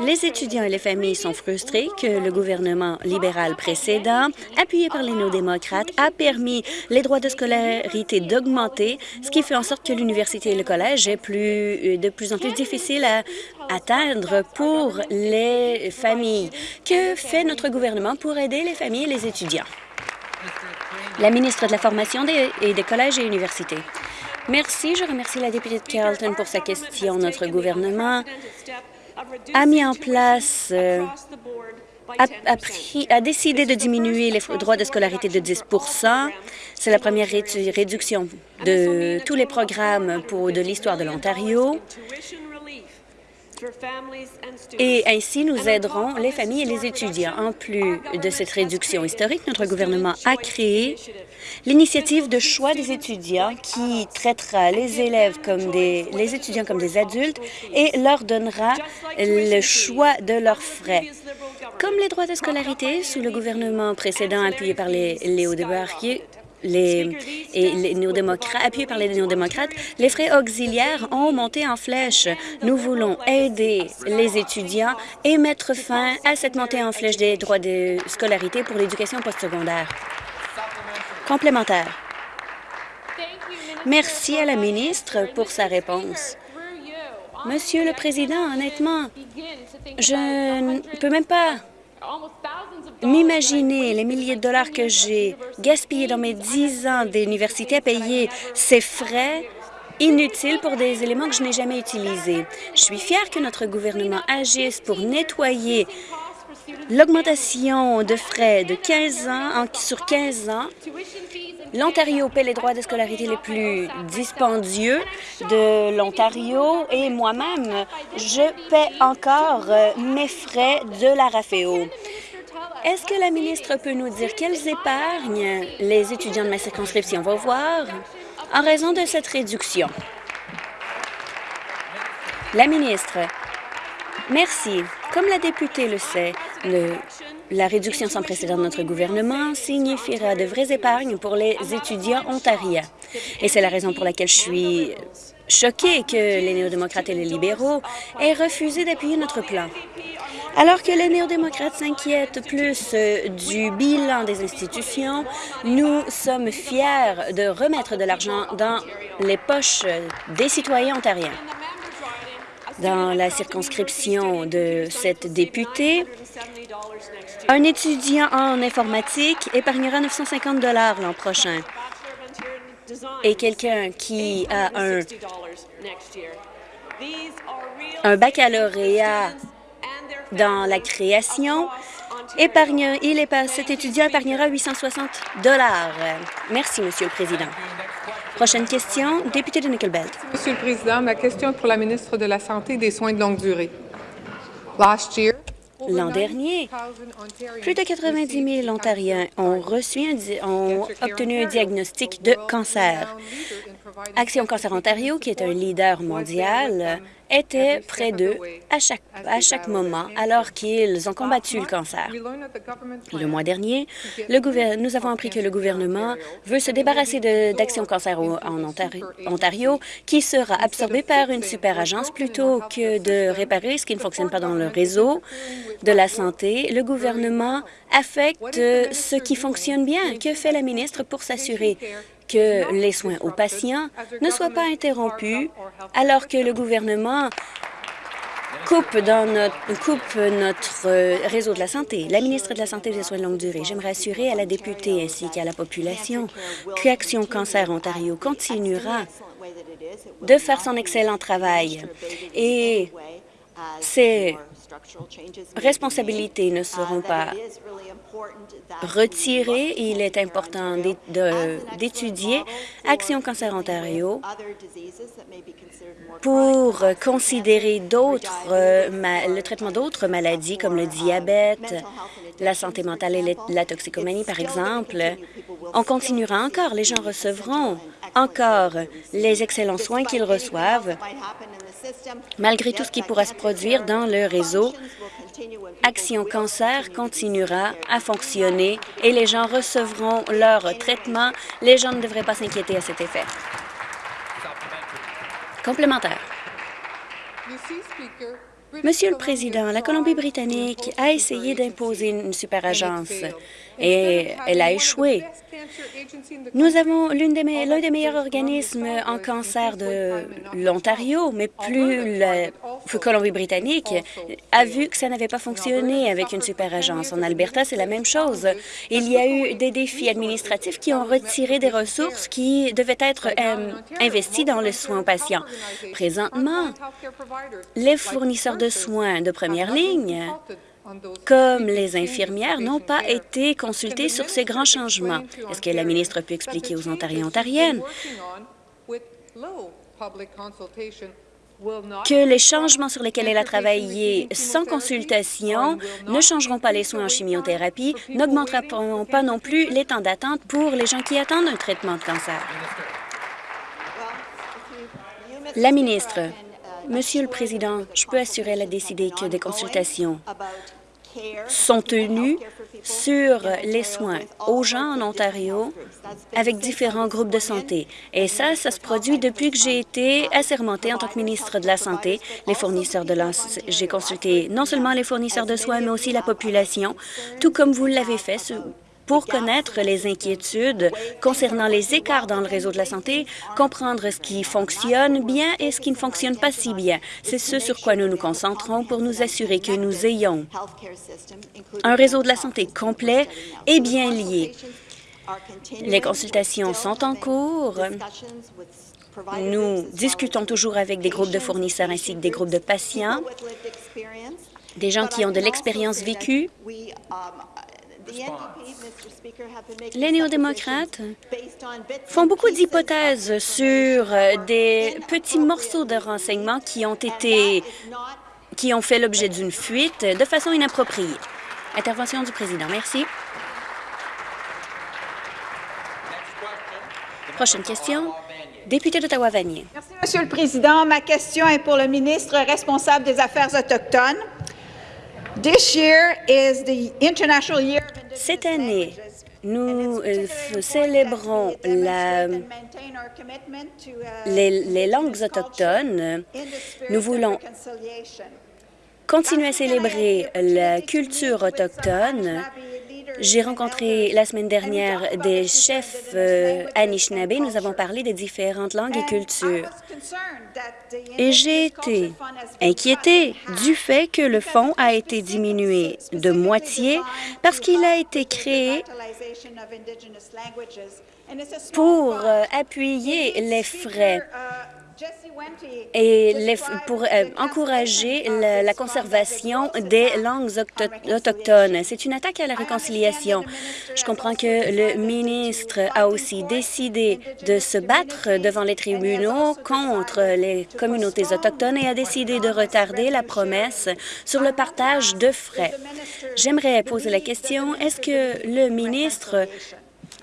Les étudiants et les familles sont frustrés que le gouvernement libéral précédent, appuyé par les néo-démocrates, a permis les droits de scolarité d'augmenter, ce qui fait en sorte que l'université et le collège est euh, de plus en plus difficile à atteindre pour les familles. Que fait notre gouvernement pour aider les familles et les étudiants? La ministre de la Formation des- et des collèges et universités. Merci. Je remercie la députée de Carleton pour sa question. Notre gouvernement a mis en place, euh, a, a décidé de diminuer les droits de scolarité de 10% C'est la première rédu- réduction de tous les programmes pour de l'histoire de l'Ontario. Et ainsi, nous aiderons les familles et les étudiants. En plus de cette réduction historique, notre gouvernement a créé l'initiative de choix des étudiants qui traitera les élèves comme des, les étudiants comme des adultes et leur donnera le choix de leurs frais. Comme les droits de scolarité sous le gouvernement précédent appuyé par les, les hauts-débarqués, les, et les néo-démocrates, appuyés par les néo-démocrates, les frais auxiliaires ont monté en flèche. Nous voulons aider les étudiants et mettre fin à cette montée en flèche des droits de scolarité pour l'éducation postsecondaire. Complémentaire. Merci à la ministre pour sa réponse. Monsieur le Président, honnêtement, je ne peux même pas m'imaginer les milliers de dollars que j'ai gaspillés dans mes dix ans d'université à payer ces frais inutiles pour des éléments que je n'ai jamais utilisés. Je suis fière que notre gouvernement agisse pour nettoyer l'augmentation de frais de 15 ans sur 15 ans. L'Ontario paie les droits de scolarité les plus dispendieux de l'Ontario et moi-même, je paie encore euh, mes frais de la RAFEO. Est-ce que la ministre peut nous dire quelles épargnes les étudiants de ma circonscription? Vont voir en raison de cette réduction? La ministre, merci. Comme la députée le sait, le la réduction sans précédent de notre gouvernement signifiera de vraies épargnes pour les étudiants ontariens. Et c'est la raison pour laquelle je suis choquée que les néo-démocrates et les libéraux aient refusé d'appuyer notre plan. Alors que les néo-démocrates s'inquiètent plus euh, du bilan des institutions, nous sommes fiers de remettre de l'argent dans les poches des citoyens ontariens. Dans la circonscription de cette députée, un étudiant en informatique épargnera 950 l'an prochain et quelqu'un qui a un, baccalauréat dans la création, épargne, il cet étudiant épargnera 860 Merci, Monsieur le Président. Prochaine question, député de Nickelbelt. Monsieur le Président, ma question est pour la ministre de la Santé et des Soins de longue durée. L'an dernier, plus de 90 000 Ontariens ont, reçu ont obtenu un diagnostic de cancer. Action Cancer Ontario, qui est un leader mondial, était près d'eux à chaque, à chaque moment alors qu'ils ont combattu le cancer. Le mois dernier, le nous avons appris que le gouvernement veut se débarrasser d'Action Cancer en Ontario, qui sera absorbé par une super agence plutôt que de réparer ce qui ne fonctionne pas dans le réseau de la santé. Le gouvernement affecte ce qui fonctionne bien. Que fait la ministre pour s'assurer? Que les soins aux patients ne soient pas interrompus alors que le gouvernement coupe, notre, notre réseau de la santé. La ministre de la Santé et des Soins de longue durée, j'aimerais assurer à la députée ainsi qu'à la population qu'Action Cancer Ontario continuera de faire son excellent travail et ses responsabilités ne seront pas retiré. Il est important d'étudier Action Cancer Ontario pour considérer d'autres, euh, le traitement d'autres maladies comme le diabète, la santé mentale et la toxicomanie, par exemple. On continuera encore. Les gens recevront encore les excellents soins qu'ils reçoivent malgré tout ce qui pourra se produire dans le réseau Action Cancer continuera à fonctionner et les gens recevront leur traitement. Les gens ne devraient pas s'inquiéter à cet effet. Complémentaire. Monsieur le Président, la Colombie-Britannique a essayé d'imposer une superagence et elle a échoué. Nous avons l'un des, meilleurs organismes en cancer de l'Ontario, mais plus la Colombie-Britannique a vu que ça n'avait pas fonctionné avec une super agence. En Alberta, c'est la même chose. Il y a eu des défis administratifs qui ont retiré des ressources qui devaient être euh, investies dans les soins aux patients. Présentement, les fournisseurs de soins de première ligne comme les infirmières, n'ont pas été consultées sur ces grands changements. Est-ce que la ministre peut expliquer aux Ontariens et Ontariennes que les changements sur lesquels elle a travaillé sans consultation ne changeront pas les soins en chimiothérapie, n'augmenteront pas non plus les temps d'attente pour les gens qui attendent un traitement de cancer. La ministre, Monsieur le Président, je peux assurer elle a décidé que des consultations sont tenus sur les soins aux gens en Ontario avec différents groupes de santé. Et ça, ça se produit depuis que j'ai été assermentée en tant que ministre de la Santé. Les fournisseurs de J'ai consulté non seulement les fournisseurs de soins, mais aussi la population, tout comme vous l'avez fait pour connaître les inquiétudes concernant les écarts dans le réseau de la santé, comprendre ce qui fonctionne bien et ce qui ne fonctionne pas si bien. C'est ce sur quoi nous nous concentrons pour nous assurer que nous ayons un réseau de la santé complet et bien lié. Les consultations sont en cours. Nous discutons toujours avec des groupes de fournisseurs ainsi que des groupes de patients, des gens qui ont de l'expérience vécue. Les néo-démocrates font beaucoup d'hypothèses sur euh, des petits morceaux de renseignements qui ont été qui ont fait l'objet d'une fuite de façon inappropriée. Intervention du président. Merci. Prochaine question. Député d'Ottawa-Vanier. Merci, Monsieur le Président. Ma question est pour le ministre responsable des Affaires autochtones. Cette année, nous euh, célébrons la- uh, les, les langues autochtones. Nous voulons continuer à célébrer la culture autochtone. J'ai rencontré la semaine dernière des chefs euh, Anishinaabe. Nous avons parlé des différentes langues et cultures. Et j'ai été inquiétée du fait que le fonds a été diminué de moitié parce qu'il a été créé pour euh, appuyer les frais et les pour euh, encourager la, la conservation des langues autochtones. C'est une attaque à la réconciliation. Je comprends que le ministre a aussi décidé de se battre devant les tribunaux contre les communautés autochtones et a décidé de retarder la promesse sur le partage de frais. J'aimerais poser la question, est-ce que le ministre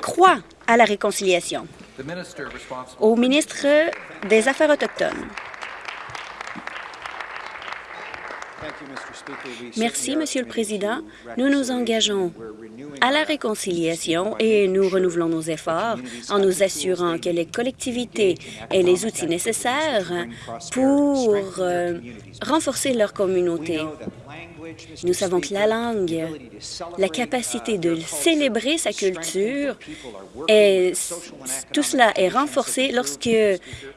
croit à la réconciliation? Au ministre des Affaires autochtones. Merci, Monsieur le Président. Nous nous engageons à la réconciliation et nous renouvelons nos efforts en nous assurant que les collectivités aient les outils nécessaires pour euh, renforcer leur communauté. Nous savons que la langue, la capacité de célébrer sa culture, tout cela est renforcé lorsque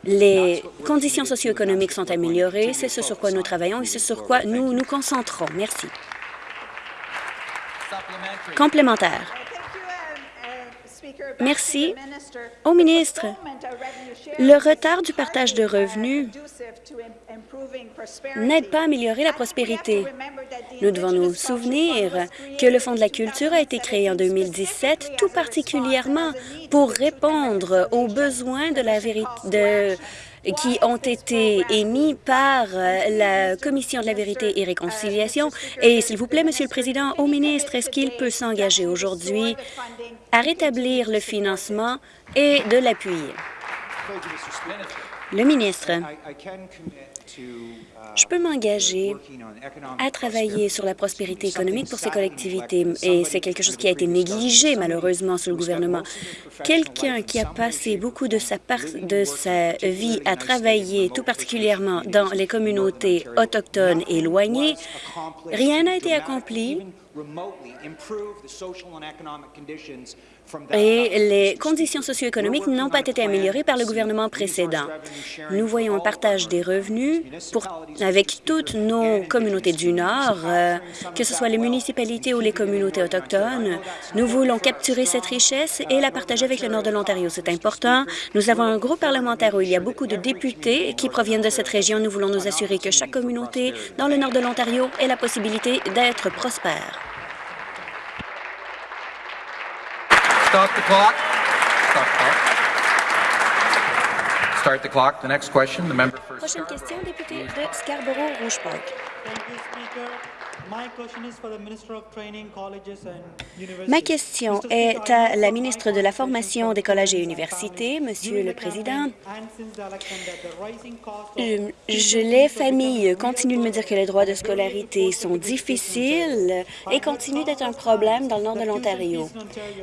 les conditions socio-économiques sont améliorées. C'est ce sur quoi nous travaillons et c'est sur quoi nous nous concentrons. Merci. Complémentaire. Merci au ministre. Le retard du partage de revenus n'aide pas à améliorer la prospérité. Nous devons nous souvenir que le Fonds de la culture a été créé en 2017, tout particulièrement pour répondre aux besoins de la vérité qui ont été émis par euh, la Commission de la vérité et réconciliation. Et s'il vous plaît, Monsieur le Président, au ministre, est-ce qu'il peut s'engager aujourd'hui à rétablir le financement et de l'appuyer? Le ministre, je peux m'engager à travailler sur la prospérité économique pour ces collectivités et c'est quelque chose qui a été négligé malheureusement sous le gouvernement. Quelqu'un qui a passé beaucoup de sa, par- de sa vie à travailler tout particulièrement dans les communautés autochtones éloignées, rien n'a été accompli et les conditions socio-économiques n'ont pas été améliorées par le gouvernement précédent. Nous voyons un partage des revenus pour, avec toutes nos communautés du Nord, euh, que ce soit les municipalités ou les communautés autochtones. Nous voulons capturer cette richesse et la partager avec le Nord de l'Ontario. C'est important. Nous avons un groupe parlementaire où il y a beaucoup de députés qui proviennent de cette région. Nous voulons nous assurer que chaque communauté dans le Nord de l'Ontario ait la possibilité d'être prospère. Stop the clock. Stop the clock. Start the clock. The next question, the member for Prochaine question, député de Scarborough-Rouge Ma question est à la ministre de la Formation des collèges et universités, Monsieur le Président. teaching Je, les familles continuent de me dire que les droits de scolarité sont difficiles et continuent d'être un problème dans le nord de l'Ontario.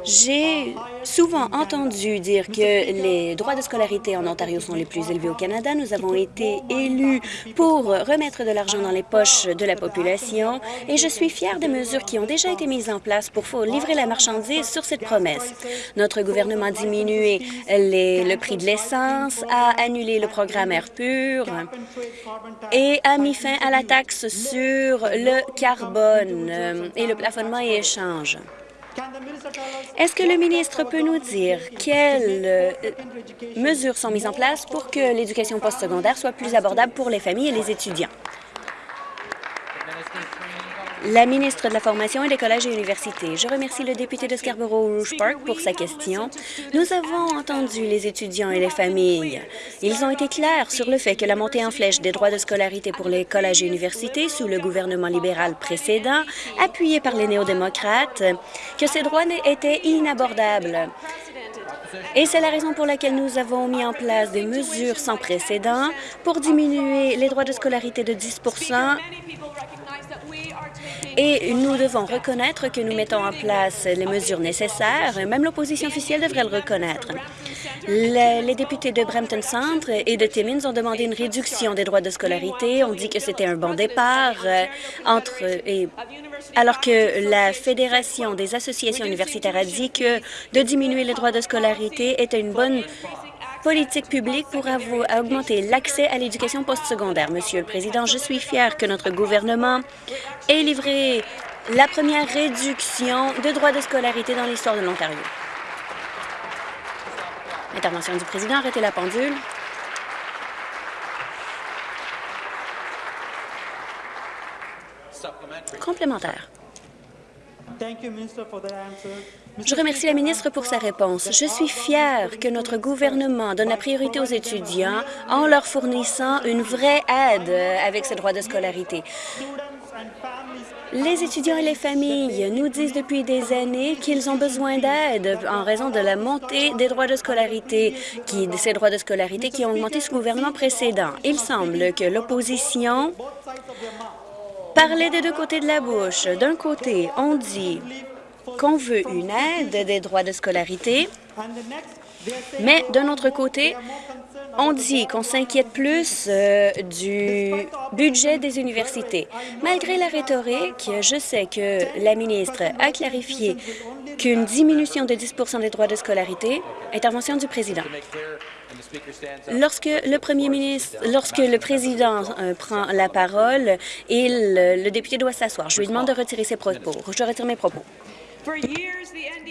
J'ai souvent entendu dire que les droits de scolarité en Ontario sont les plus élevés au Canada. Nous avons été élus pour remettre de l'argent dans les poches de la population et je suis fière des mesures qui ont déjà été mises en place pour livrer la marchandise sur cette promesse. Notre gouvernement a diminué le prix de l'essence, a annulé le programme Air pur et a mis fin à la taxe sur le carbone euh, et le plafonnement et échange. Est-ce que le ministre peut nous dire quelles euh, mesures sont mises en place pour que l'éducation postsecondaire soit plus abordable pour les familles et les étudiants? La ministre de la Formation et des collèges et universités. Je remercie le député de Scarborough-Rouge Park pour sa question. Nous avons entendu les étudiants et les familles. Ils ont été clairs sur le fait que la montée en flèche des droits de scolarité pour les collèges et universités sous le gouvernement libéral précédent, appuyé par les néo-démocrates, que ces droits étaient inabordables. Et c'est la raison pour laquelle nous avons mis en place des mesures sans précédent pour diminuer les droits de scolarité de 10 Et nous devons reconnaître que nous mettons en place les mesures nécessaires. Même l'opposition officielle devrait le reconnaître. Le- les députés de Brampton Centre et de Timmins ont demandé une réduction des droits de scolarité. On dit que c'était un bon départ euh, entre et alors que la Fédération des associations universitaires a dit que de diminuer les droits de scolarité était une bonne politique publique pour augmenter l'accès à l'éducation postsecondaire. Monsieur le Président, je suis fier que notre gouvernement ait livré la première réduction de droits de scolarité dans l'histoire de l'Ontario. Intervention du président, arrêtez la pendule. Complémentaire. Je remercie la ministre pour sa réponse. Je suis fière que notre gouvernement donne la priorité aux étudiants en leur fournissant une vraie aide avec ces droits de scolarité. Les étudiants et les familles nous disent depuis des années qu'ils ont besoin d'aide en raison de la montée des droits de scolarité, qui, ces droits de scolarité qui ont augmenté sous le gouvernement précédent. Il semble que l'opposition parlait des deux côtés de la bouche. D'un côté, on dit qu'on veut une aide des droits de scolarité, mais d'un autre côté, on dit qu'on s'inquiète plus euh, du budget des universités. Malgré la rhétorique, je sais que la ministre a clarifié qu'une diminution de 10% des droits de scolarité, intervention du président. Lorsque le premier ministre, lorsque le président euh, prend la parole, le député doit s'asseoir. Je lui demande de retirer ses propos. Je retire mes propos.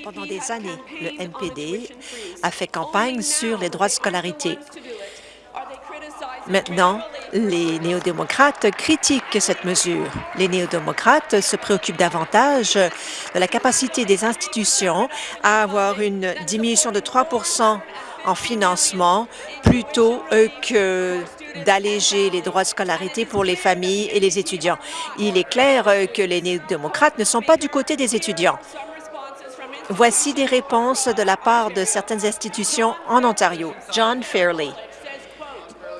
Pendant des années, le NPD a fait campagne sur les droits de scolarité. Maintenant, les néo-démocrates critiquent cette mesure. Les néo-démocrates se préoccupent davantage de la capacité des institutions à avoir une diminution de 3% en financement plutôt que d'alléger les droits de scolarité pour les familles et les étudiants. Il est clair euh, que les néo-démocrates ne sont pas du côté des étudiants. Voici des réponses de la part de certaines institutions en Ontario. John Fairley.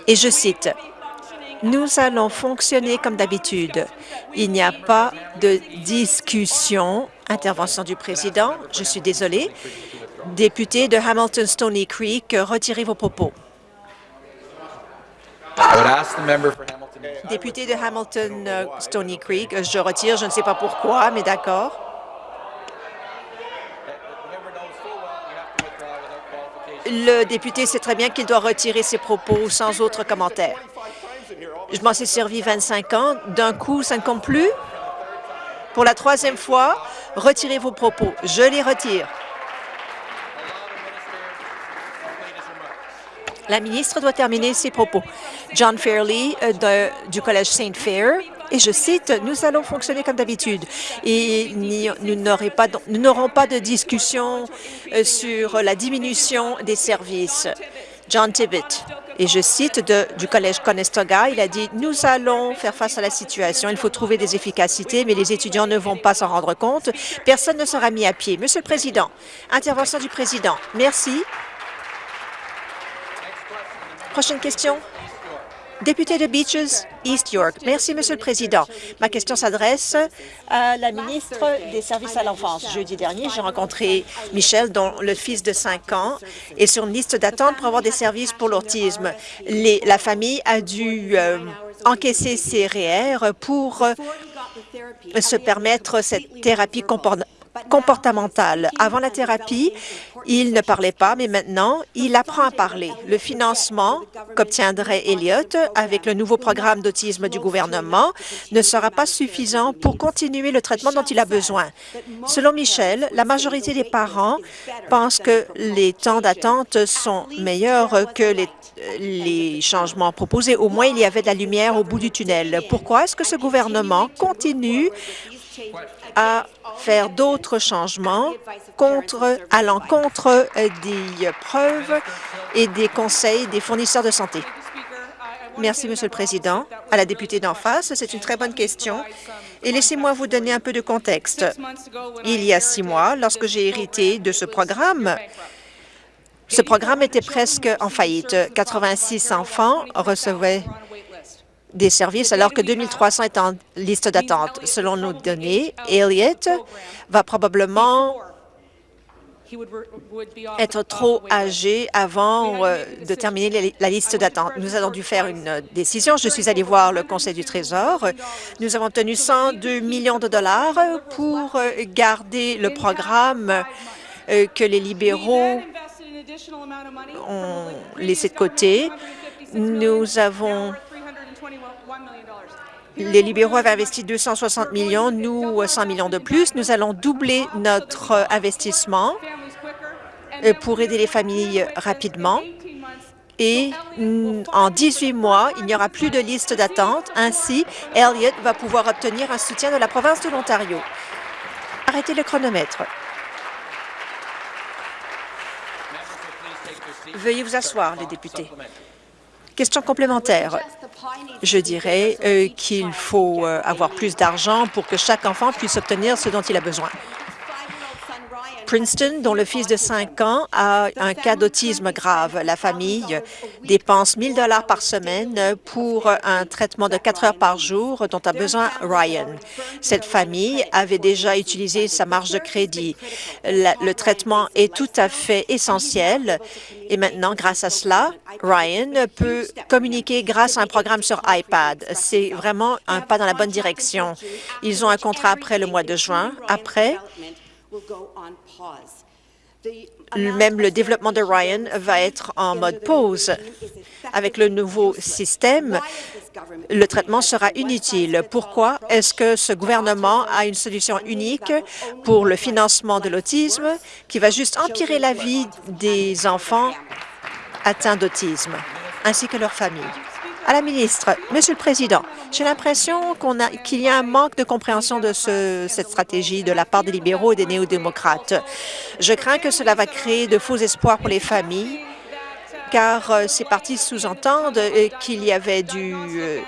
Et je cite, « Nous allons fonctionner comme d'habitude. Il n'y a pas de discussion. » Intervention du président. Je suis désolé. Député de Hamilton Stony Creek, retirez vos propos. I would ask the member for Hamilton. Député de Hamilton euh, Stony Creek, je retire, je ne sais pas pourquoi, mais d'accord. Le député sait très bien qu'il doit retirer ses propos sans autre commentaire. Je m'en suis servi 25 ans. D'un coup, ça ne compte plus? Pour la troisième fois, retirez vos propos. Je les retire. La ministre doit terminer ses propos. John Fairley euh, du Collège Saint Fair, et je cite, « Nous allons fonctionner comme d'habitude et nous n'aurons pas, de- discussion euh, sur la diminution des services. » John Tibbet, et je cite du Collège Conestoga, il a dit, « Nous allons faire face à la situation. Il faut trouver des efficacités, mais les étudiants ne vont pas s'en rendre compte. Personne ne sera mis à pied. » Monsieur le Président, intervention du Président. Merci. Prochaine question. Député de Beaches, East York. Merci, Monsieur le Président. Ma question s'adresse à la ministre des Services à l'enfance. Jeudi dernier, j'ai rencontré Michel, dont le fils de 5 ans est sur une liste d'attente pour avoir des services pour l'autisme. La famille a dû euh, encaisser ses REER pour euh, se permettre cette thérapie comportementale. Avant la thérapie, il ne parlait pas, mais maintenant, il apprend à parler. Le financement qu'obtiendrait Elliott avec le nouveau programme d'autisme du gouvernement ne sera pas suffisant pour continuer le traitement dont il a besoin. Selon Michel, la majorité des parents pensent que les temps d'attente sont meilleurs que les les changements proposés. Au moins, il y avait de la lumière au bout du tunnel. Pourquoi est-ce que ce gouvernement continue à faire d'autres changements contre, à l'encontre des preuves et des conseils des fournisseurs de santé. Merci, Monsieur le Président. À la députée d'en face, c'est une très bonne question. Et laissez-moi vous donner un peu de contexte. Il y a six mois, lorsque j'ai hérité de ce programme, ce programme était presque en faillite. 86 enfants recevaient des services alors que 2300 est en liste d'attente. Selon nos données, Elliott va probablement être trop âgé avant euh, de terminer la liste d'attente. Nous avons dû faire une décision. Je suis allée voir le Conseil du Trésor. Nous avons tenu 102 millions de dollars pour euh, garder le programme euh, que les libéraux ont laissé de côté. Nous avons les libéraux avaient investi 260 millions, nous 100 millions de plus. Nous allons doubler notre investissement euh, pour aider les familles rapidement. Et en 18 mois, il n'y aura plus de liste d'attente. Ainsi, Elliott va pouvoir obtenir un soutien de la province de l'Ontario. Arrêtez le chronomètre. Veuillez vous asseoir, les députés. Question complémentaire. Je dirais euh, qu'il faut euh, avoir plus d'argent pour que chaque enfant puisse obtenir ce dont il a besoin. Princeton, dont le fils de 5 ans a un cas d'autisme grave. La famille dépense 1 000 dollars par semaine pour un traitement de 4 heures par jour dont a besoin Ryan. Cette famille avait déjà utilisé sa marge de crédit. le traitement est tout à fait essentiel et maintenant, grâce à cela, Ryan peut communiquer grâce à un programme sur iPad. C'est vraiment un pas dans la bonne direction. Ils ont un contrat après le mois de juin. Après, même le développement de Ryan va être en mode pause. Avec le nouveau système, le traitement sera inutile. Pourquoi est-ce que ce gouvernement a une solution unique pour le financement de l'autisme qui va juste empirer la vie des enfants atteints d'autisme ainsi que leurs familles? À la ministre, Monsieur le Président, j'ai l'impression qu'il y a un manque de compréhension de cette stratégie de la part des libéraux et des néo-démocrates. Je crains que cela va créer de faux espoirs pour les familles, car euh, ces partis sous-entendent euh, qu'il y avait du, euh,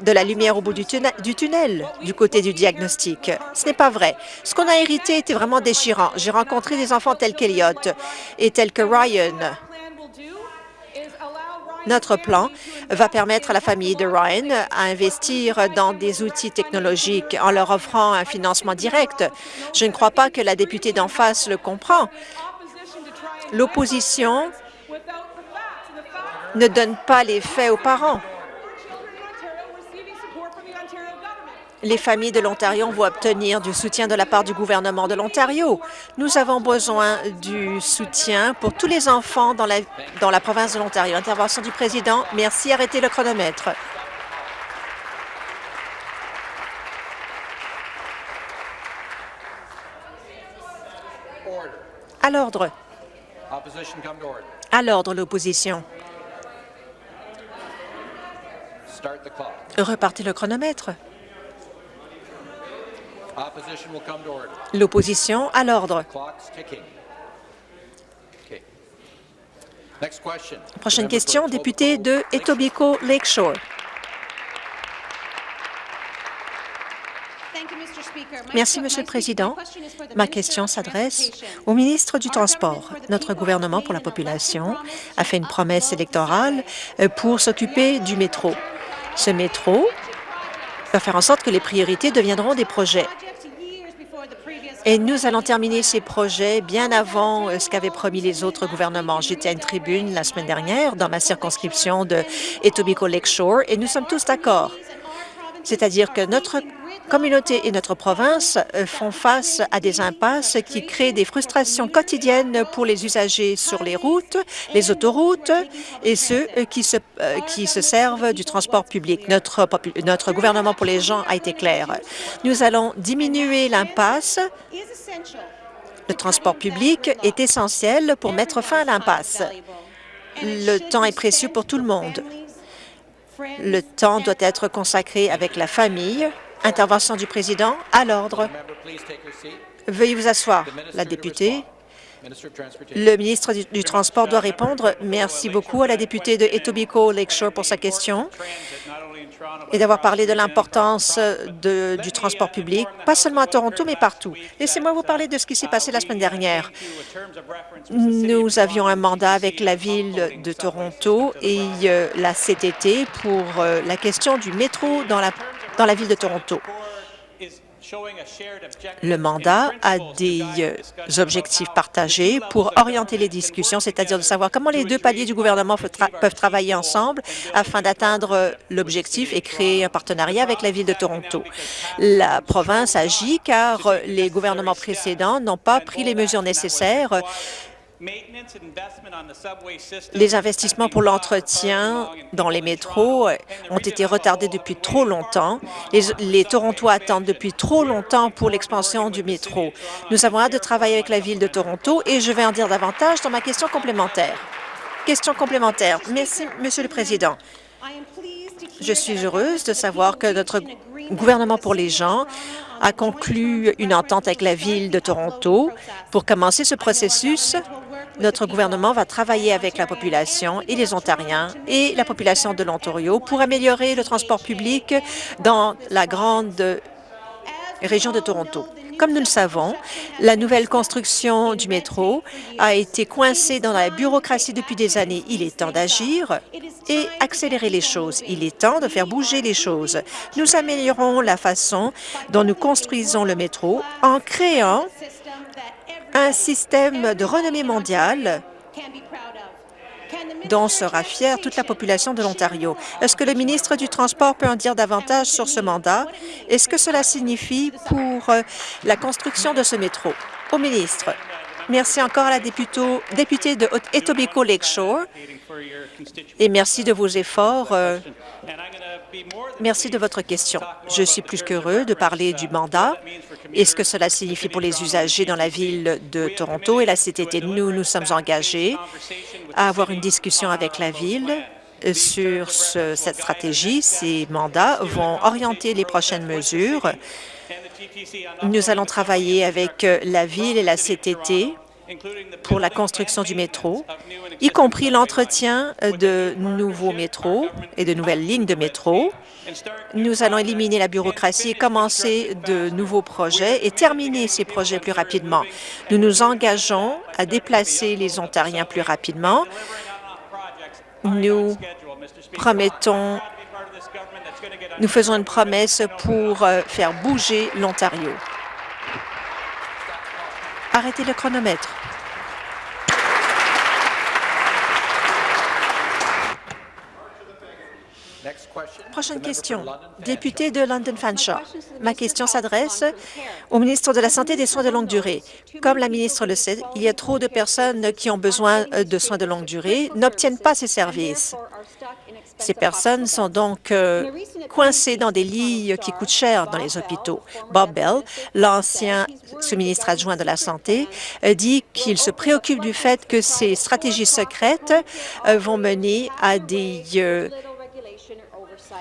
de la lumière au bout du tunnel, du tunnel, du côté du diagnostic. Ce n'est pas vrai. Ce qu'on a hérité était vraiment déchirant. J'ai rencontré des enfants tels qu'Eliott et tels que Ryan, notre plan va permettre à la famille de Ryan à investir dans des outils technologiques en leur offrant un financement direct. Je ne crois pas que la députée d'en face le comprend. L'opposition ne donne pas les faits aux parents. Les familles de l'Ontario vont obtenir du soutien de la part du gouvernement de l'Ontario. Nous avons besoin du soutien pour tous les enfants dans la, dans la province de l'Ontario. Intervention du président. Merci. Arrêtez le chronomètre. À l'ordre. À l'ordre, l'opposition. Repartez le chronomètre. L'opposition à l'ordre. Prochaine question, député de Etobicoke Lakeshore. Merci, Monsieur le Président. Ma question s'adresse au ministre du Transport. Notre gouvernement pour la population a fait une promesse électorale euh, pour s'occuper du métro. Ce métro va faire en sorte que les priorités deviendront des projets. Et nous allons terminer ces projets bien avant euh, ce qu'avaient promis les autres gouvernements. J'étais à une tribune la semaine dernière dans ma circonscription de Etobicoke Lakeshore et nous sommes tous d'accord. C'est-à-dire que notre communauté et notre province euh, font face à des impasses qui créent des frustrations quotidiennes pour les usagers sur les routes, les autoroutes et ceux euh, qui se, euh, qui se servent du transport public. Notre gouvernement pour les gens a été clair. Nous allons diminuer l'impasse. Le transport public est essentiel pour mettre fin à l'impasse. Le temps est précieux pour tout le monde. Le temps doit être consacré avec la famille, Intervention du président à l'ordre. Veuillez vous asseoir. La députée. Le ministre du, Transport doit répondre. Merci beaucoup à la députée de Etobicoke Lakeshore pour sa question. et d'avoir parlé de l'importance du transport public, pas seulement à Toronto, mais partout. Laissez-moi vous parler de ce qui s'est passé la semaine dernière. Nous avions un mandat avec la Ville de Toronto et euh, la CTT pour euh, la question du métro dans la, dans la Ville de Toronto. Le mandat a des euh, objectifs partagés pour orienter les discussions, c'est-à-dire de savoir comment les deux paliers du gouvernement peuvent travailler ensemble afin d'atteindre euh, l'objectif et créer un partenariat avec la Ville de Toronto. La province agit car euh, les gouvernements précédents n'ont pas pris les mesures nécessaires les investissements pour l'entretien dans les métros ont été retardés depuis trop longtemps. Les, les Torontois attendent depuis trop longtemps pour l'expansion du métro. Nous avons hâte de travailler avec la Ville de Toronto et je vais en dire davantage dans ma question complémentaire. Question complémentaire. Merci, Monsieur le Président. Je suis heureuse de savoir que notre gouvernement pour les gens a conclu une entente avec la Ville de Toronto. Pour commencer ce processus, notre gouvernement va travailler avec la population et les Ontariens et la population de l'Ontario pour améliorer le transport public dans la grande région de Toronto. Comme nous le savons, la nouvelle construction du métro a été coincée dans la bureaucratie depuis des années. Il est temps d'agir et accélérer les choses. Il est temps de faire bouger les choses. Nous améliorons la façon dont nous construisons le métro en créant un système de renommée mondiale dont sera fière toute la population de l'Ontario. Est-ce que le ministre du Transport peut en dire davantage sur ce mandat? Et ce que cela signifie pour euh, la construction de ce métro? Au ministre. Merci encore à la députée de Etobicoke Lakeshore et merci de vos efforts. Euh, merci de votre question. Je suis plus qu'heureux de parler du mandat et ce que cela signifie pour les usagers dans la ville de Toronto et la CTT. Nous nous sommes engagés à avoir une discussion avec la ville sur cette stratégie. Ces mandats vont orienter les prochaines mesures. Nous allons travailler avec la ville et la CTT pour la construction du métro, y compris l'entretien de nouveaux métros et de nouvelles lignes de métro. Nous allons éliminer la bureaucratie et commencer de nouveaux projets et terminer ces projets plus rapidement. Nous nous engageons à déplacer les Ontariens plus rapidement. Nous promettons, nous faisons une promesse pour euh, faire bouger l'Ontario. Arrêtez le chronomètre. Prochaine question. Député de London Fanshawe. Ma question s'adresse au ministre de la Santé et des soins de longue durée. Comme la ministre le sait, il y a trop de personnes qui ont besoin de soins de longue durée n'obtiennent pas ces services. Ces personnes sont donc euh, coincées dans des lits qui coûtent cher dans les hôpitaux. Bob Bell, l'ancien sous-ministre adjoint de la Santé, dit qu'il se préoccupe du fait que ces stratégies secrètes euh, vont mener à des euh,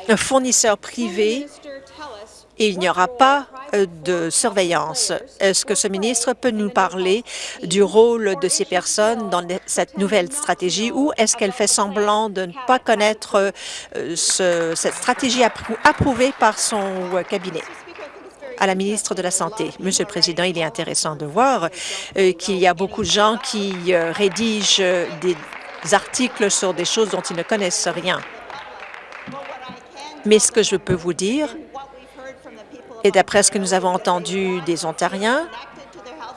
un fournisseur privé et il n'y aura pas euh, de surveillance. Est-ce que ce ministre peut nous parler du rôle de ces personnes dans cette nouvelle stratégie ou est-ce qu'elle fait semblant de ne pas connaître euh, cette stratégie approuvée par son euh, cabinet? à la ministre de la Santé. Monsieur le Président, il est intéressant de voir qu'il y a beaucoup de gens qui rédigent des articles sur des choses dont ils ne connaissent rien. Mais ce que je peux vous dire, et d'après ce que nous avons entendu des Ontariens,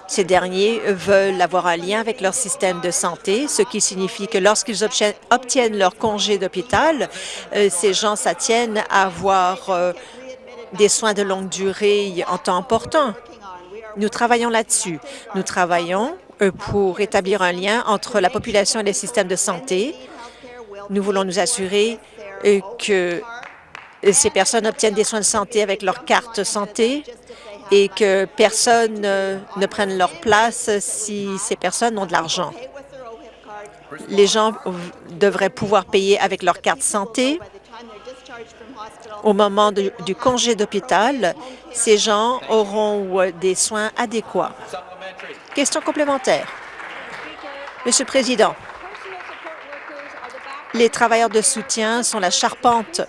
ces derniers veulent avoir un lien avec leur système de santé, ce qui signifie que lorsqu'ils obtiennent leur congé d'hôpital, euh, ces gens s'attiennent à avoir euh, des soins de longue durée en temps important. Nous travaillons là-dessus. Nous travaillons euh, pour établir un lien entre la population et les systèmes de santé. Nous voulons nous assurer que ces personnes obtiennent des soins de santé avec leur carte santé et que personne ne prenne leur place si ces personnes ont de l'argent. Les gens devraient pouvoir payer avec leur carte santé. Au moment du congé d'hôpital, ces gens auront des soins adéquats. Question complémentaire. Monsieur le Président, les travailleurs de soutien sont la charpente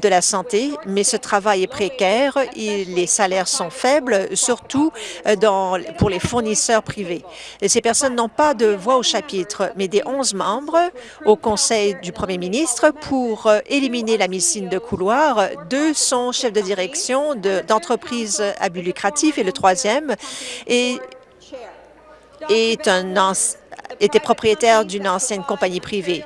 de la santé, mais ce travail est précaire et les salaires sont faibles, surtout euh, pour les fournisseurs privés. Ces personnes n'ont pas de voix au chapitre, mais des 11 membres au Conseil du premier ministre pour euh, éliminer la médecine de couloir. Deux sont chefs de direction d'entreprises à but lucratif et le troisième était propriétaire d'une ancienne compagnie privée.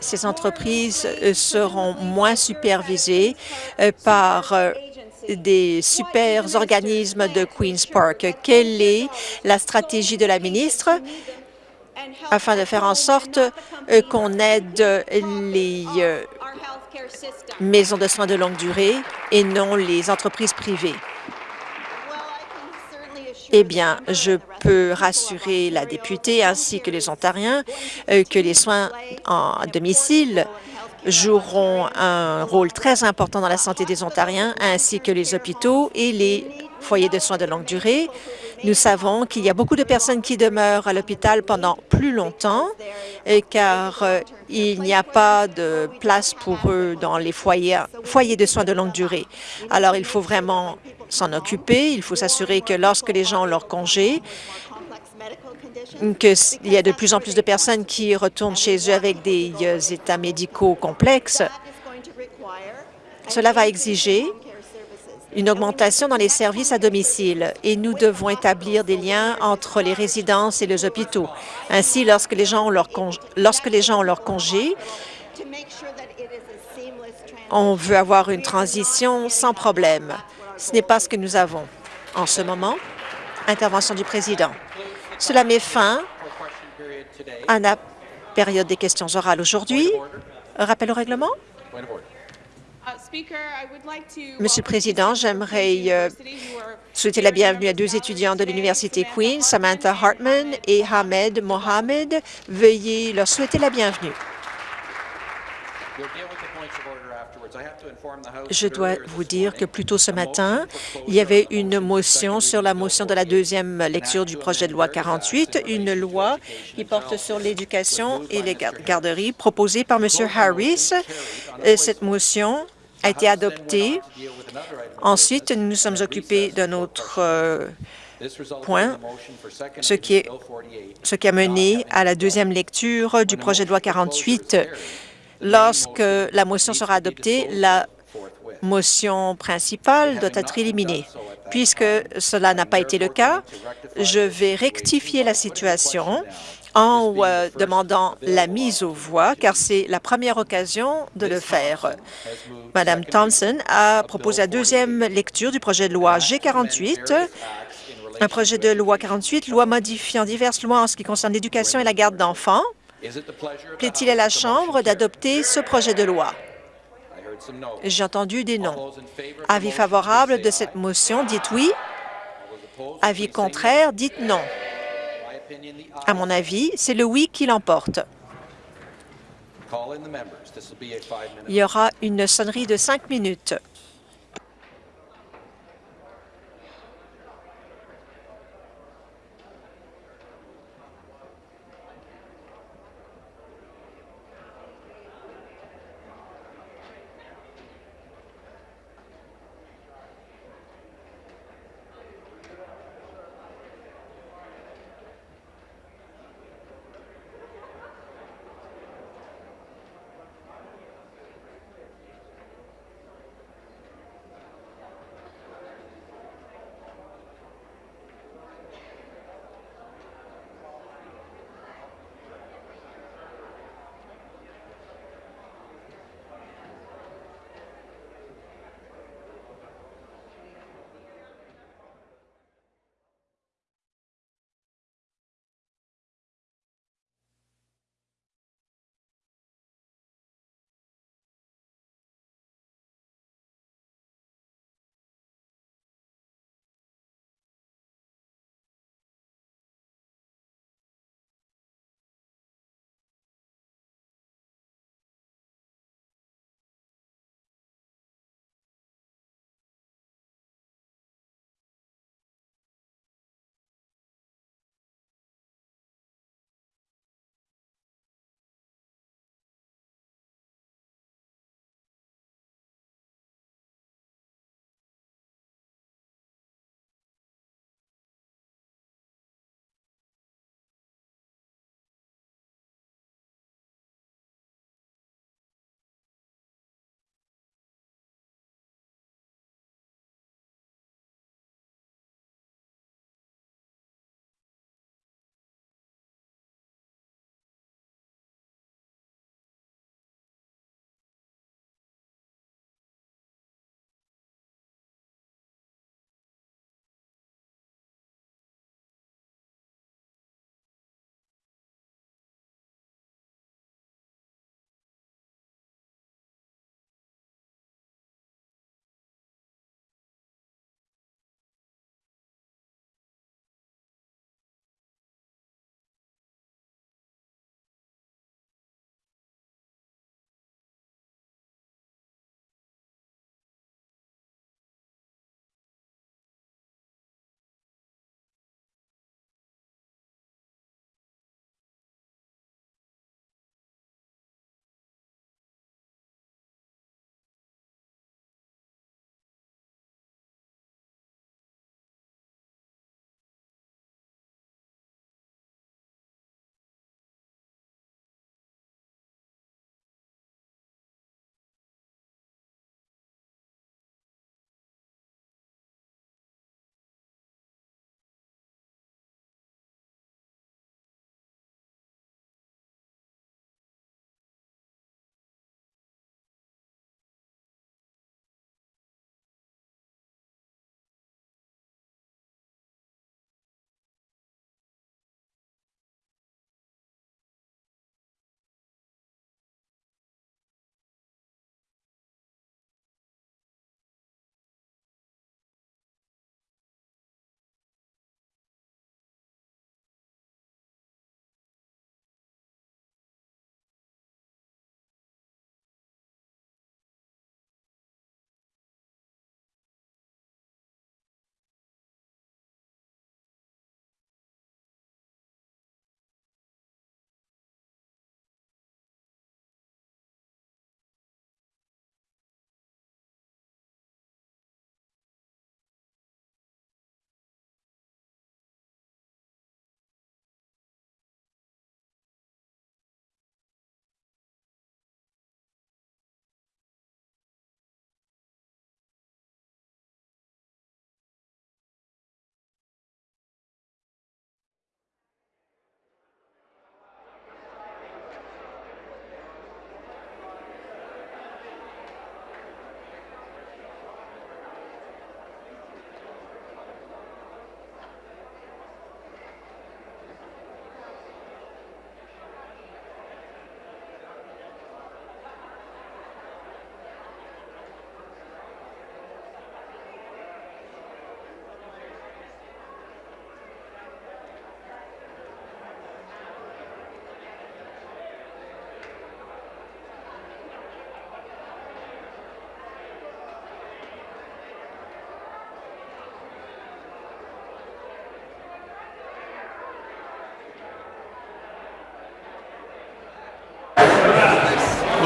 Ces entreprises euh, seront moins supervisées euh, par euh, des super organismes de Queen's Park. Quelle est la stratégie de la ministre afin de faire en sorte qu'on aide les maisons de soins de longue durée et non les entreprises privées? Eh bien, je peux rassurer la députée ainsi que les Ontariens euh, que les soins en domicile joueront un rôle très important dans la santé des Ontariens, ainsi que les hôpitaux et les foyers de soins de longue durée. Nous savons qu'il y a beaucoup de personnes qui demeurent à l'hôpital pendant plus longtemps, euh, car euh, il n'y a pas de place pour eux dans les foyers, foyers de soins de longue durée. Alors, il faut vraiment s'en occuper. Il faut s'assurer que lorsque les gens ont leur congé, qu'il y a de plus en plus de personnes qui retournent chez eux avec des euh, états médicaux complexes. Cela va exiger une augmentation dans les services à domicile et nous devons établir des liens entre les résidences et les hôpitaux. Ainsi, lorsque les gens ont leur, lorsque les gens ont leur congé, on veut avoir une transition sans problème. Ce n'est pas ce que nous avons en ce moment. Intervention du président. Cela met fin à la période des questions orales aujourd'hui. Rappel au règlement. Monsieur le Président, j'aimerais euh, souhaiter la bienvenue à deux étudiants de l'Université Queen, Samantha Hartman et Hamed Mohamed. Veuillez leur souhaiter la bienvenue. Je dois vous dire que plus tôt ce matin, il y avait une motion sur la motion de la deuxième lecture du projet de loi 48, une loi qui porte sur l'éducation et les garderies proposée par M. Harris. Cette motion a été adoptée. Ensuite, nous nous sommes occupés d'un autre euh, point, ce qui, est, ce qui a mené à la deuxième lecture du projet de loi 48. Lorsque la motion sera adoptée, la motion principale doit être éliminée. Puisque cela n'a pas été le cas, je vais rectifier la situation en euh, demandant la mise aux voix, car c'est la première occasion de le faire. Madame Thompson a proposé la deuxième lecture du projet de loi G48, un projet de loi 48, loi modifiant diverses lois en ce qui concerne l'éducation et la garde d'enfants. Plaît-il à la Chambre d'adopter ce projet de loi? J'ai entendu des noms. Avis favorable de cette motion, dites oui. Avis contraire, dites non. À mon avis, c'est le oui qui l'emporte. Il y aura une sonnerie de cinq minutes.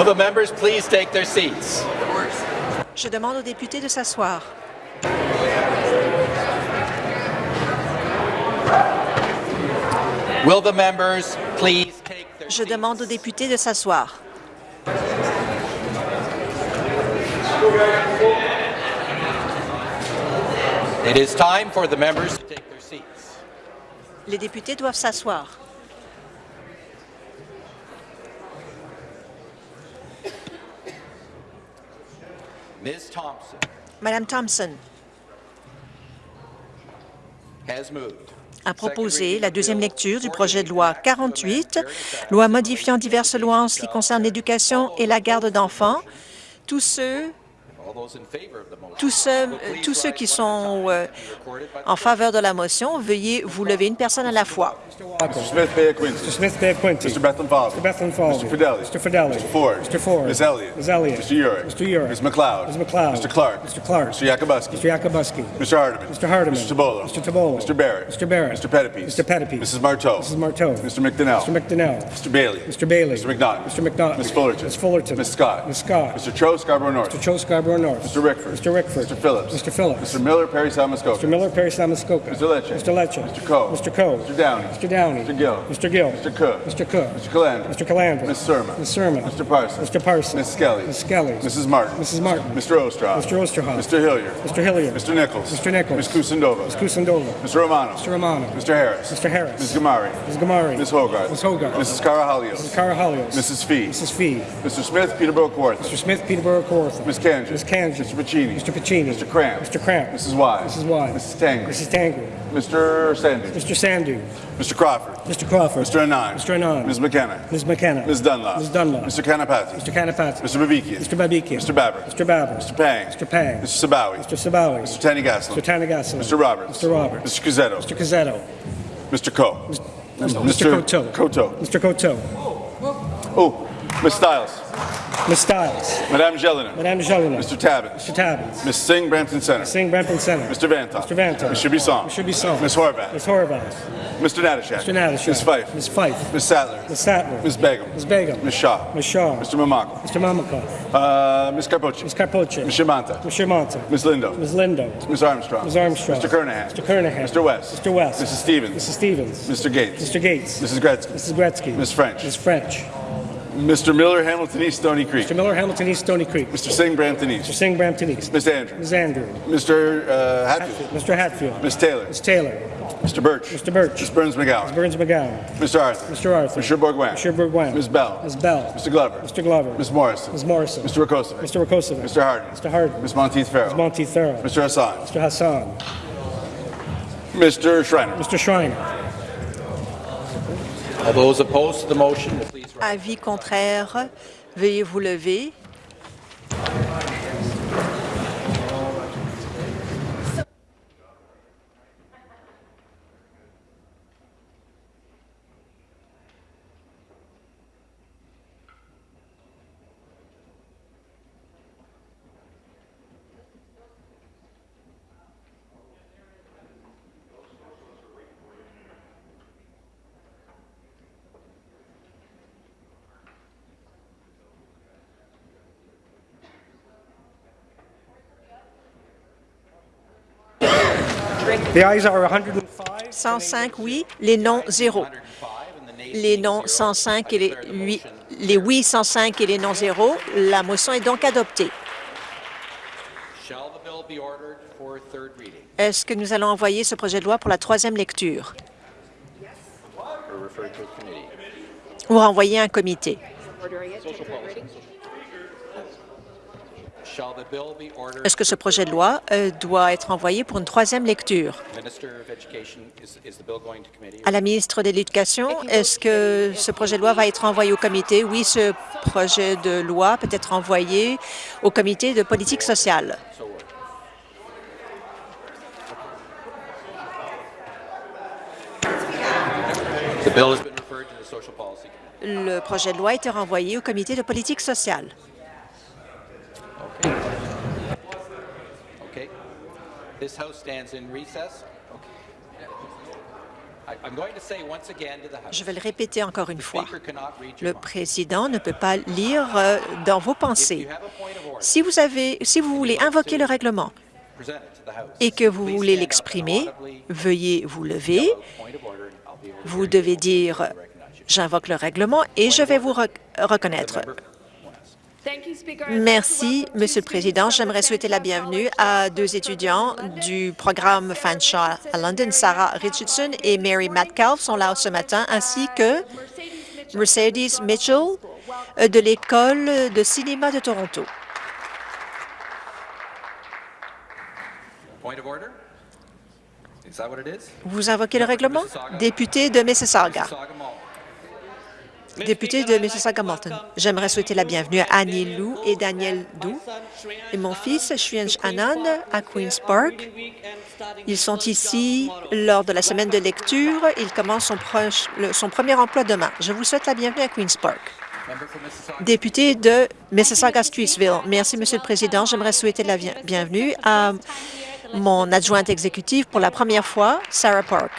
Will the members please take their seats? Je demande aux députés de s'asseoir. Will the members please take their Je demande aux députés de s'asseoir. It is time for the members to take their seats. Les députés doivent s'asseoir. Ms. Thompson Madame Thompson. A proposé la deuxième lecture du projet de loi 48, loi modifiant diverses lois en ce qui concerne l'éducation et la garde d'enfants. Tous ceux tous ceux, tous ceux qui sont euh, en faveur de la motion, veuillez vous lever une personne à la fois. Mr. Smith Bay Quincy. Mr. Smith Quincy. Mr. Bethlehem Falvey. Mr. Bethlehem Falvey. Mr. Fidelli. Mr. Fidelli. Mr. Ford. Mr. Ford. Ms. Elliott. Ms. Elliott. Mr. Urick. Mr. Urick. Ms. McLeod. Ms. McLeod. Mr. Clark. Mr. Clark. Mr. Yakubuski. Mr. Yakubuski. Mr. Hardeman. Mr. Hardeman. Mr. Tabolo. Mr. Tabolo. Mr. Barrett. Mr. Barrett. Mr. Pettipies. Mr. Pettipies. Mrs. Marteau. Mrs. Marteau. Mr. McDonnell. Mr. McDonnell. Mr. Bailey. Mr. Bailey. Mr. McNaught. Mr. McNaught. Ms. Fullerton. Ms. Fullerton. Ms. Scott. Ms. Scott. Mr. Cho Scarborough North. Mr. Cho Scarborough North. Mr. Rickford. Mr. Rickford. Mr. Phillips. Mr. Phillips. Mr. Miller Perry Salmascoca. Mr. Miller, Perry Samuskoka. Mr. Lecce. Mr. Lecce. Mr. Coe. Mr. Coe. Mr. Downey. Mr. Downey. Mr. Gill. Mr. Gill. Mr. Cook. Mr. Cook. Mr. Calandra. Mr. Calandra. Ms. Surma. Ms. Surma. Mr. Parsons. Mr. Parsons. Ms. Skelly. Ms. Skelly. Mrs. Martin. Mrs. Martin. Mr. Ostroff. Mr. Osterhoff. Mr. Hilliard. Mr. Hilliard. Mr. Nichols. Mr. Nichols. Ms. Kusendova. Ms. Kusendova. Mr. Romano. Mr. Romano. Mr. Harris. Mr. Harris. Ms. Gamari. Ms. Gamari. Ms. Hogarth. Ms. Hogarth. Mrs. Carahalios. Mrs. Carahalios. Mrs. Fee. Mrs. Fee. Mr. Smith, Peterborough Kawartha. Mr. Smith, Peterborough, Kawartha. Ms. Kanji. Ms. Kanji. Mr. Pacini. Mr. Pacini. Mr. Cramp. Mr. Cramp. Mrs. Wise. Mrs. Wise. Mrs. Tangri. Mrs. Tangri. Mr. Sandy. Mr. Sandu. Mr. Crawford. Mr. Crawford. Mr. Anand. Mr. Anand. Ms. McKenna. Ms. McKenna. Ms. Dunlop. Ms. Dunlop. Mr. Kanapati. Mr. Kanapati. Mr. Babikian. Mr. Babikian. Mr. Babber. Mr. Babber. Mr. Pang. Mr. Pang. Mr. Sabawi. Mr. Sabawi. Mr. Tanigaslin. Mr. Tanagasala. Mr. Roberts. Mr. Roberts. Mr. Cuzzetto. Mr. Cazzetto. Mr. Coe. Mr. Coteau. Coteau. Mr. Coteau. Oh, Ms. Stiles. Ms. Stiles. Madame Jelena. Madame Jelena. Mr. Tabbins. Mr. Tabbins. Ms. Singh, Brampton Center. Singh, Brampton Center. Mr. Vantoff. Mr. Vantoff. Mr. Bisson. Mr. Bisson. Ms. Horvath. Ms. Horvath. Mr. Natashak. Mr. Natashak. Ms. Fife. Ms. Fife. Ms. Sattler. Ms. Sattler. Ms. Begum. Ms. Begum. Ms. Shaw. Ms. Shaw. Mr. Mamako. Mr. Mamakov. Uh, Ms. Carpoche. Ms. Carpoche. Ms. Shimanta. Mr. Monta. Ms. Lindo. Ms. Lindo. Ms. Armstrong. Ms. Armstrong. Mr. Kernahan. Mr. Kernahan. Mr. West. Mr. West. Mrs. Stevens. Mrs. Stevens. Mr. Gates. Mr. Gates. Mrs. Gretzky. Mrs. Gretzky. Ms. French. Ms. French. Mr. Miller, Hamilton East, Stony Creek. Mr. Miller, Hamilton East, Stony Creek. Mr. Singh, Brampton East. Mr. Singh, Brampton East. Ms. Andrews. Ms. Andrew. Mr. Uh, Hatfield. Mr. Hatfield. Ms. Taylor. Ms. Taylor. Mr. Birch. Mr. Birch. Ms. Burns McGowan. Ms. Burns McGowan. Mr. Arthur. Mr. Arthur. Mr. Bourguin. Mr. Bourguin. Ms. Bell. Ms. Bell. Mr. Glover. Mr. Glover. Ms. Morrison. Ms. Morrison. Mr. Rakosovic. Mr. Rakosovic. Mr. Harden. Mr. Harden. Ms. Monteith Farrell. Ms. Monteith Farrell. Mr. Hassan. Mr. Hassan. Mr. Schreiner. Mr. Schreiner. All those opposed to the motion, please rise. Avis contraire, veuillez vous lever. 105. 105 oui, les non 0. Les non 105 et les oui, les oui 105 et les non 0. La motion est donc adoptée. Est-ce que nous allons envoyer ce projet de loi pour la troisième lecture? Ou renvoyer un comité? Est-ce que ce projet de loi euh, doit être envoyé pour une troisième lecture? À la ministre de l'Éducation, est-ce que ce projet de loi va être envoyé au comité? Oui, ce projet de loi peut être envoyé au comité de politique sociale. Le projet de loi a été renvoyé au comité de politique sociale. Okay. This House stands in recess. Je vais le répéter encore une fois. Le président ne peut pas lire euh, dans vos pensées. Si vous, avez, si vous voulez invoquer le règlement et que vous voulez l'exprimer, veuillez vous lever. Vous devez dire « J'invoque le règlement » et je vais vous rec- reconnaître. Merci, Monsieur le Président. J'aimerais souhaiter la bienvenue à deux étudiants du programme Fanshawe à London. Sarah Richardson et Mary Metcalf sont là ce matin, ainsi que Mercedes Mitchell euh, de l'École de cinéma de Toronto. Point of order? Is that what it is? Vous invoquez le règlement? Député de Mississauga. Député de Mississauga-Malton. J'aimerais souhaiter la bienvenue à Annie Lou et Daniel Dou et mon fils, Shriansh Anand, à Queen's Park. Ils sont ici lors de la semaine de lecture. Il commence son, proche- le- son premier emploi demain. Je vous souhaite la bienvenue à Queen's Park. Député de Mississauga-Streetsville. Merci, Monsieur le Président. J'aimerais souhaiter la bien- bienvenue à mon adjointe exécutive pour la première fois, Sarah Park.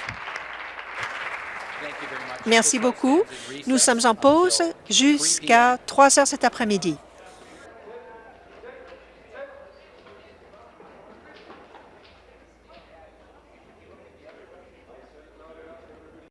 Merci beaucoup. Nous sommes en pause jusqu'à 3 heures cet après-midi.